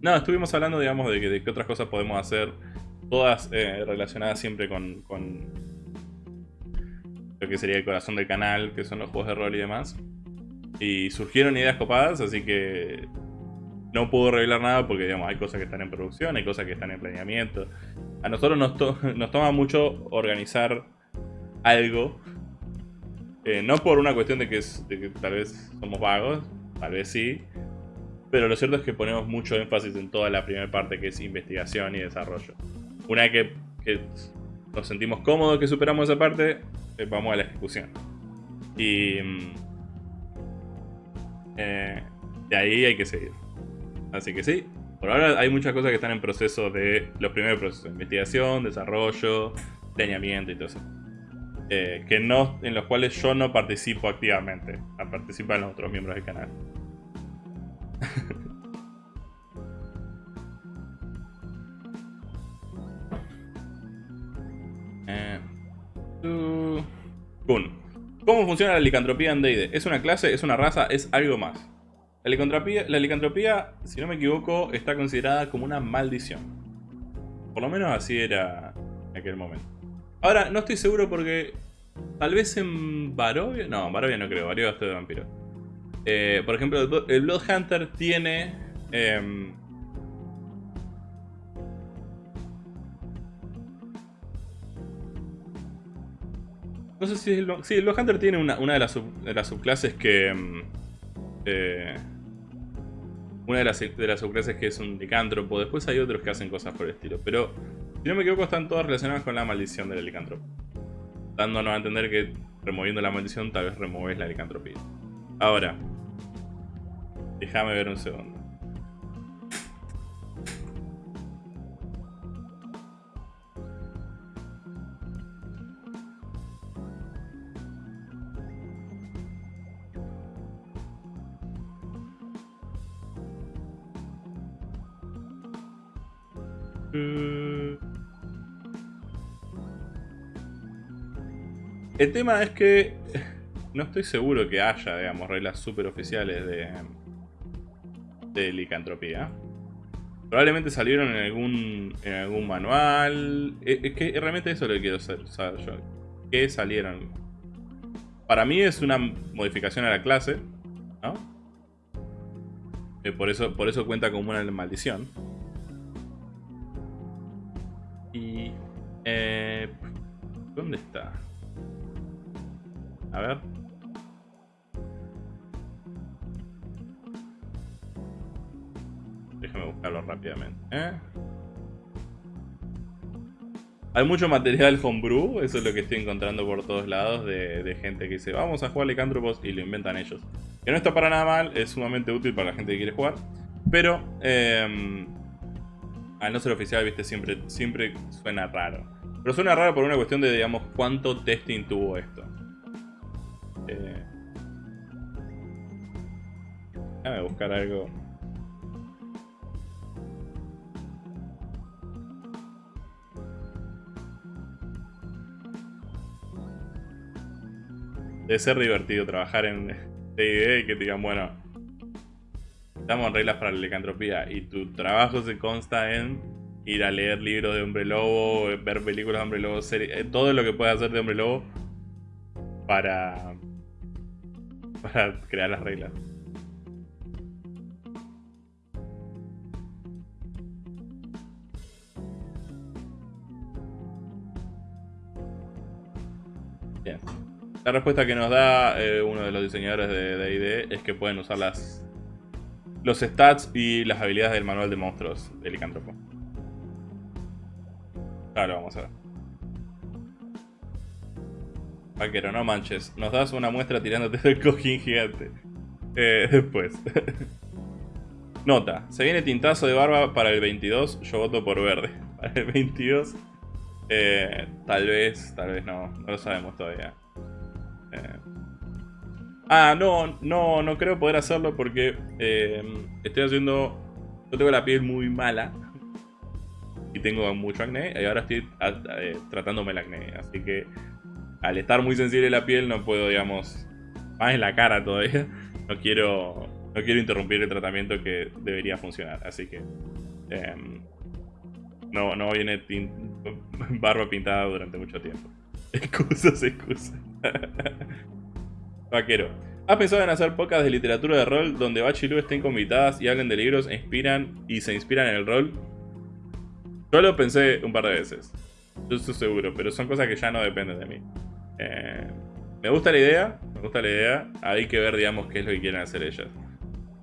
no, estuvimos hablando, digamos, de, de qué otras cosas podemos hacer. Todas eh, relacionadas siempre con, lo que sería el corazón del canal, que son los juegos de rol y demás. Y surgieron ideas copadas, así que no puedo revelar nada porque digamos, hay cosas que están en producción, hay cosas que están en planeamiento. A nosotros nos, [LAUGHS] nos toma mucho organizar algo. Eh, no por una cuestión de que, tal vez somos vagos, tal vez sí. Pero lo cierto es que ponemos mucho énfasis en toda la primera parte que es investigación y desarrollo. Una vez que, nos sentimos cómodos que superamos esa parte, eh, vamos a la ejecución. Y mm, eh, de ahí hay que seguir. Así que sí, por ahora hay muchas cosas que están en proceso de los primeros procesos, investigación, desarrollo, planeamiento y todo eso. Eh, que no, en los cuales yo no participo activamente. Participan los otros miembros del canal. [LAUGHS] eh, ¿Cómo funciona la licantropía en? ¿Es una clase? ¿Es una raza? ¿Es algo más? La licantropía, la licantropía, si no me equivoco, está considerada como una maldición. Por lo menos así era en aquel momento. Ahora, no estoy seguro porque tal vez en Barovia... No, en Barovia no creo, Barovia es de vampiro. Eh, por ejemplo, el Blood Hunter tiene... Em, no sé si el... Sí, el Blood Hunter tiene una, de, las de, las subclases que... Em, eh, una de las, de las subclases que es un licántropo. Después hay otros que hacen cosas por el estilo. Pero, si no me equivoco, están todas relacionadas con la maldición del licántropo. Dándonos a entender que removiendo la maldición tal vez removes la licantropía. Ahora, déjame ver un segundo. El tema es que [LAUGHS] no estoy seguro que haya, digamos, reglas super oficiales de, de licantropía. Probablemente salieron en algún, en algún manual. E, es que realmente eso es lo que quiero saber yo. ¿Qué salieron? Para mí es una modificación a la clase, ¿no? Eh, por, eso, por eso cuenta como una maldición. Y... Eh, ¿Dónde está? A ver. Déjame buscarlo rápidamente. ¿eh? Hay mucho material homebrew, eso es lo que estoy encontrando por todos lados de, gente que dice vamos a jugar Licántropos y lo inventan ellos. Que no está para nada mal, es sumamente útil para la gente que quiere jugar. Pero, em, al no ser oficial, viste, siempre, siempre suena raro. Pero suena raro por una cuestión de, digamos, cuánto testing tuvo esto. Eh, déjame buscar algo. Debe ser divertido trabajar en D&D y que digan, bueno, estamos reglas para la licantropía y tu trabajo se consta en ir a leer libros de Hombre Lobo, ver películas de Hombre Lobo, series, eh, todo lo que puedas hacer de Hombre Lobo para [LAUGHS] para crear las reglas. Bien. La respuesta que nos da eh, uno de los diseñadores de D&D es que pueden usar las los stats y las habilidades del manual de monstruos del licántropo. Claro, vamos a ver. Vaquero, no manches. Nos das una muestra tirándote [LAUGHS] del cojín gigante. Eh, después. [LAUGHS] Nota. Se viene tintazo de barba para el 22. Yo voto por verde. [LAUGHS] Para el 22. Eh, tal vez, tal vez no. No lo sabemos todavía. Eh. Ah, no, no, no creo poder hacerlo porque estoy haciendo... Yo tengo la piel muy mala. Y tengo mucho acné. Y ahora estoy tratándome el acné. Así que al estar muy sensible la piel no puedo, digamos, más en la cara todavía, no quiero, no quiero interrumpir el tratamiento que debería funcionar. Así que em, no, no viene [LAUGHS] barba pintada durante mucho tiempo. [LAUGHS] Excusas, excusas. [LAUGHS] Vaquero. ¿Has pensado en hacer pocas de literatura de rol donde Bach y Lu estén convitadas y hablen de libros e inspiran y se inspiran en el rol? Yo lo pensé un par de veces. Yo estoy seguro, pero son cosas que ya no dependen de mí. Eh, me gusta la idea, me gusta la idea. Hay que ver, digamos, qué es lo que quieren hacer ellas.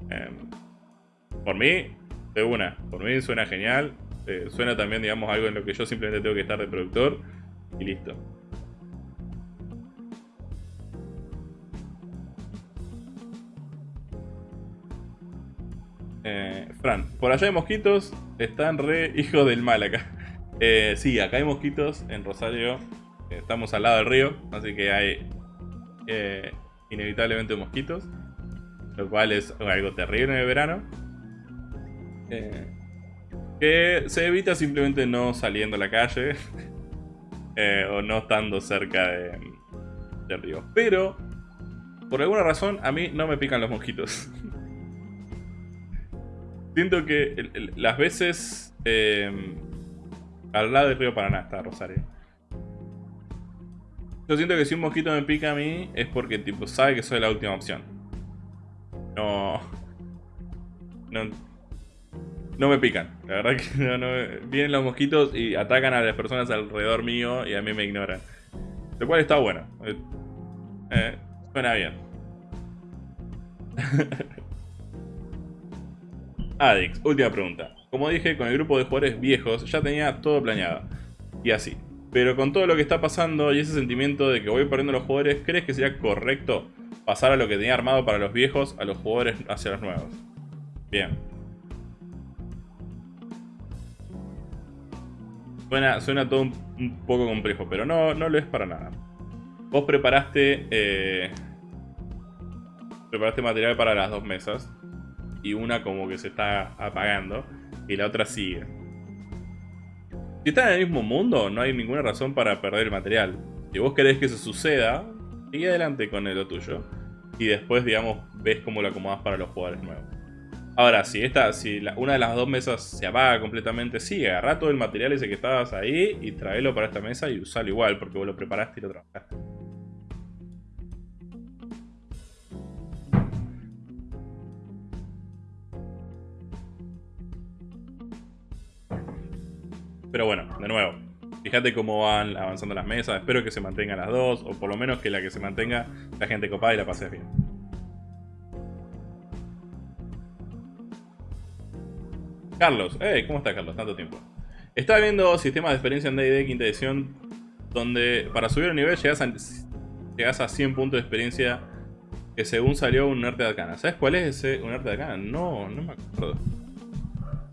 Eh, por mí, de una. Por mí suena genial. Eh, suena también, digamos, algo en lo que yo simplemente tengo que estar de productor y listo. Eh, Fran, por allá hay mosquitos, están re hijos del mal acá. [LAUGHS] Eh, sí, acá hay mosquitos en Rosario, estamos al lado del río, así que hay eh, inevitablemente mosquitos, lo cual es algo terrible en el verano. Eh, que se evita simplemente no saliendo a la calle [LAUGHS] o no estando cerca de, del río. Pero, por alguna razón, a mí no me pican los mosquitos. [LAUGHS] Siento que las veces al lado del río Paraná está Rosario. Yo siento que si un mosquito me pica a mí es porque tipo sabe que soy la última opción. No. No. No me pican. La verdad que [LAUGHS] no, Vienen los mosquitos y atacan a las personas alrededor mío y a mí me ignoran. Lo cual está bueno. Eh, eh, suena bien. [LAUGHS] Adix, última pregunta. Como dije, con el grupo de jugadores viejos ya tenía todo planeado. Y así. Pero con todo lo que está pasando y ese sentimiento de que voy perdiendo los jugadores, ¿crees que sería correcto pasar a lo que tenía armado para los viejos a los jugadores hacia los nuevos? Bien. Suena, todo un, poco complejo, pero no, no lo es para nada. Vos preparaste... Eh, preparaste material para las dos mesas. Y una como que se está apagando y la otra sigue. Si están en el mismo mundo, no hay ninguna razón para perder el material. Si vos querés que eso suceda, sigue adelante con lo tuyo. Y después, digamos, ves cómo lo acomodas para los jugadores nuevos. Ahora, si esta, si una de las dos mesas se apaga completamente, sí, agarra todo el material ese que estabas ahí y tráelo para esta mesa y usalo igual, porque vos lo preparaste y lo trabajaste. Pero bueno, de nuevo, fíjate cómo van avanzando las mesas. Espero que se mantengan las dos, o por lo menos que la que se mantenga la gente copada y la pases bien. Carlos, hey, ¿cómo está Carlos? Tanto tiempo. Estaba viendo sistemas de experiencia en D&D quinta edición donde para subir el nivel llegas a, llegas a 100 puntos de experiencia que según salió un arte de arcana. ¿Sabes cuál es ese un arte de arcana? No, no me acuerdo.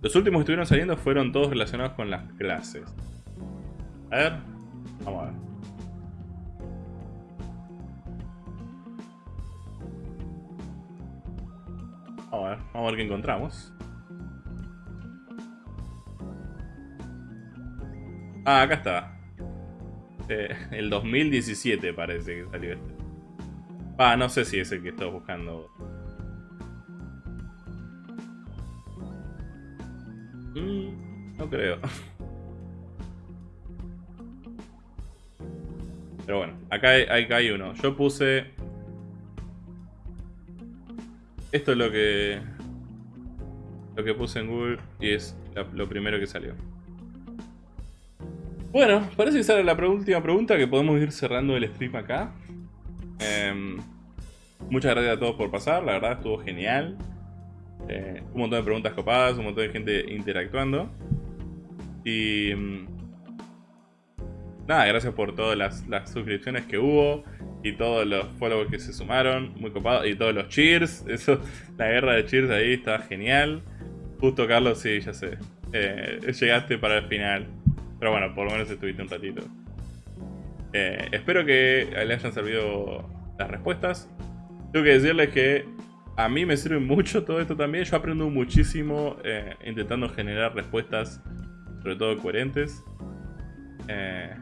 Los últimos que estuvieron saliendo fueron todos relacionados con las clases. A ver. Vamos a ver. Vamos a ver, vamos a ver qué encontramos. Ah, acá está. Eh, el 2017 parece que salió este. Ah, no sé si es el que estoy buscando. Creo. Pero bueno, acá hay, acá hay uno. Yo puse... Esto es lo que... Lo que puse en Google y es lo primero que salió. Bueno, parece que era la última pregunta que podemos ir cerrando el stream acá. Em, muchas gracias a todos por pasar, la verdad estuvo genial. Eh, un montón de preguntas copadas, un montón de gente interactuando. Y... Mm, nada, gracias por todas las, suscripciones que hubo y todos los followers que se sumaron, muy copados, y todos los cheers, [LAUGHS] eso, la guerra de cheers ahí está genial. Justo Carlos, sí, ya sé, eh, llegaste para el final, pero bueno, por lo menos estuviste un ratito. Eh, espero que le hayan servido las respuestas. Tengo que decirles que a mí me sirve mucho todo esto también. Yo aprendo muchísimo eh, intentando generar respuestas, sobre todo coherentes. Eh...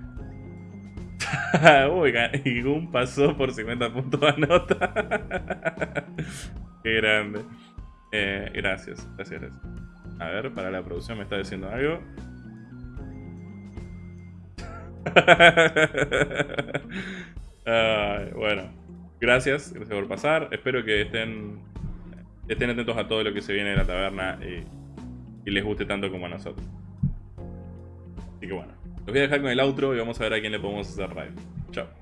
[LAUGHS] Uy, Gun pasó por 50 puntos a nota. [LAUGHS] Qué grande. Eh, gracias, gracias, gracias. A ver, para la producción me está diciendo algo. [LAUGHS] bueno. Gracias, gracias por pasar. Espero que estén, estén atentos a todo lo que se viene de la taberna y, les guste tanto como a nosotros. Así que bueno, los voy a dejar con el outro y vamos a ver a quién le podemos hacer raid. Chao.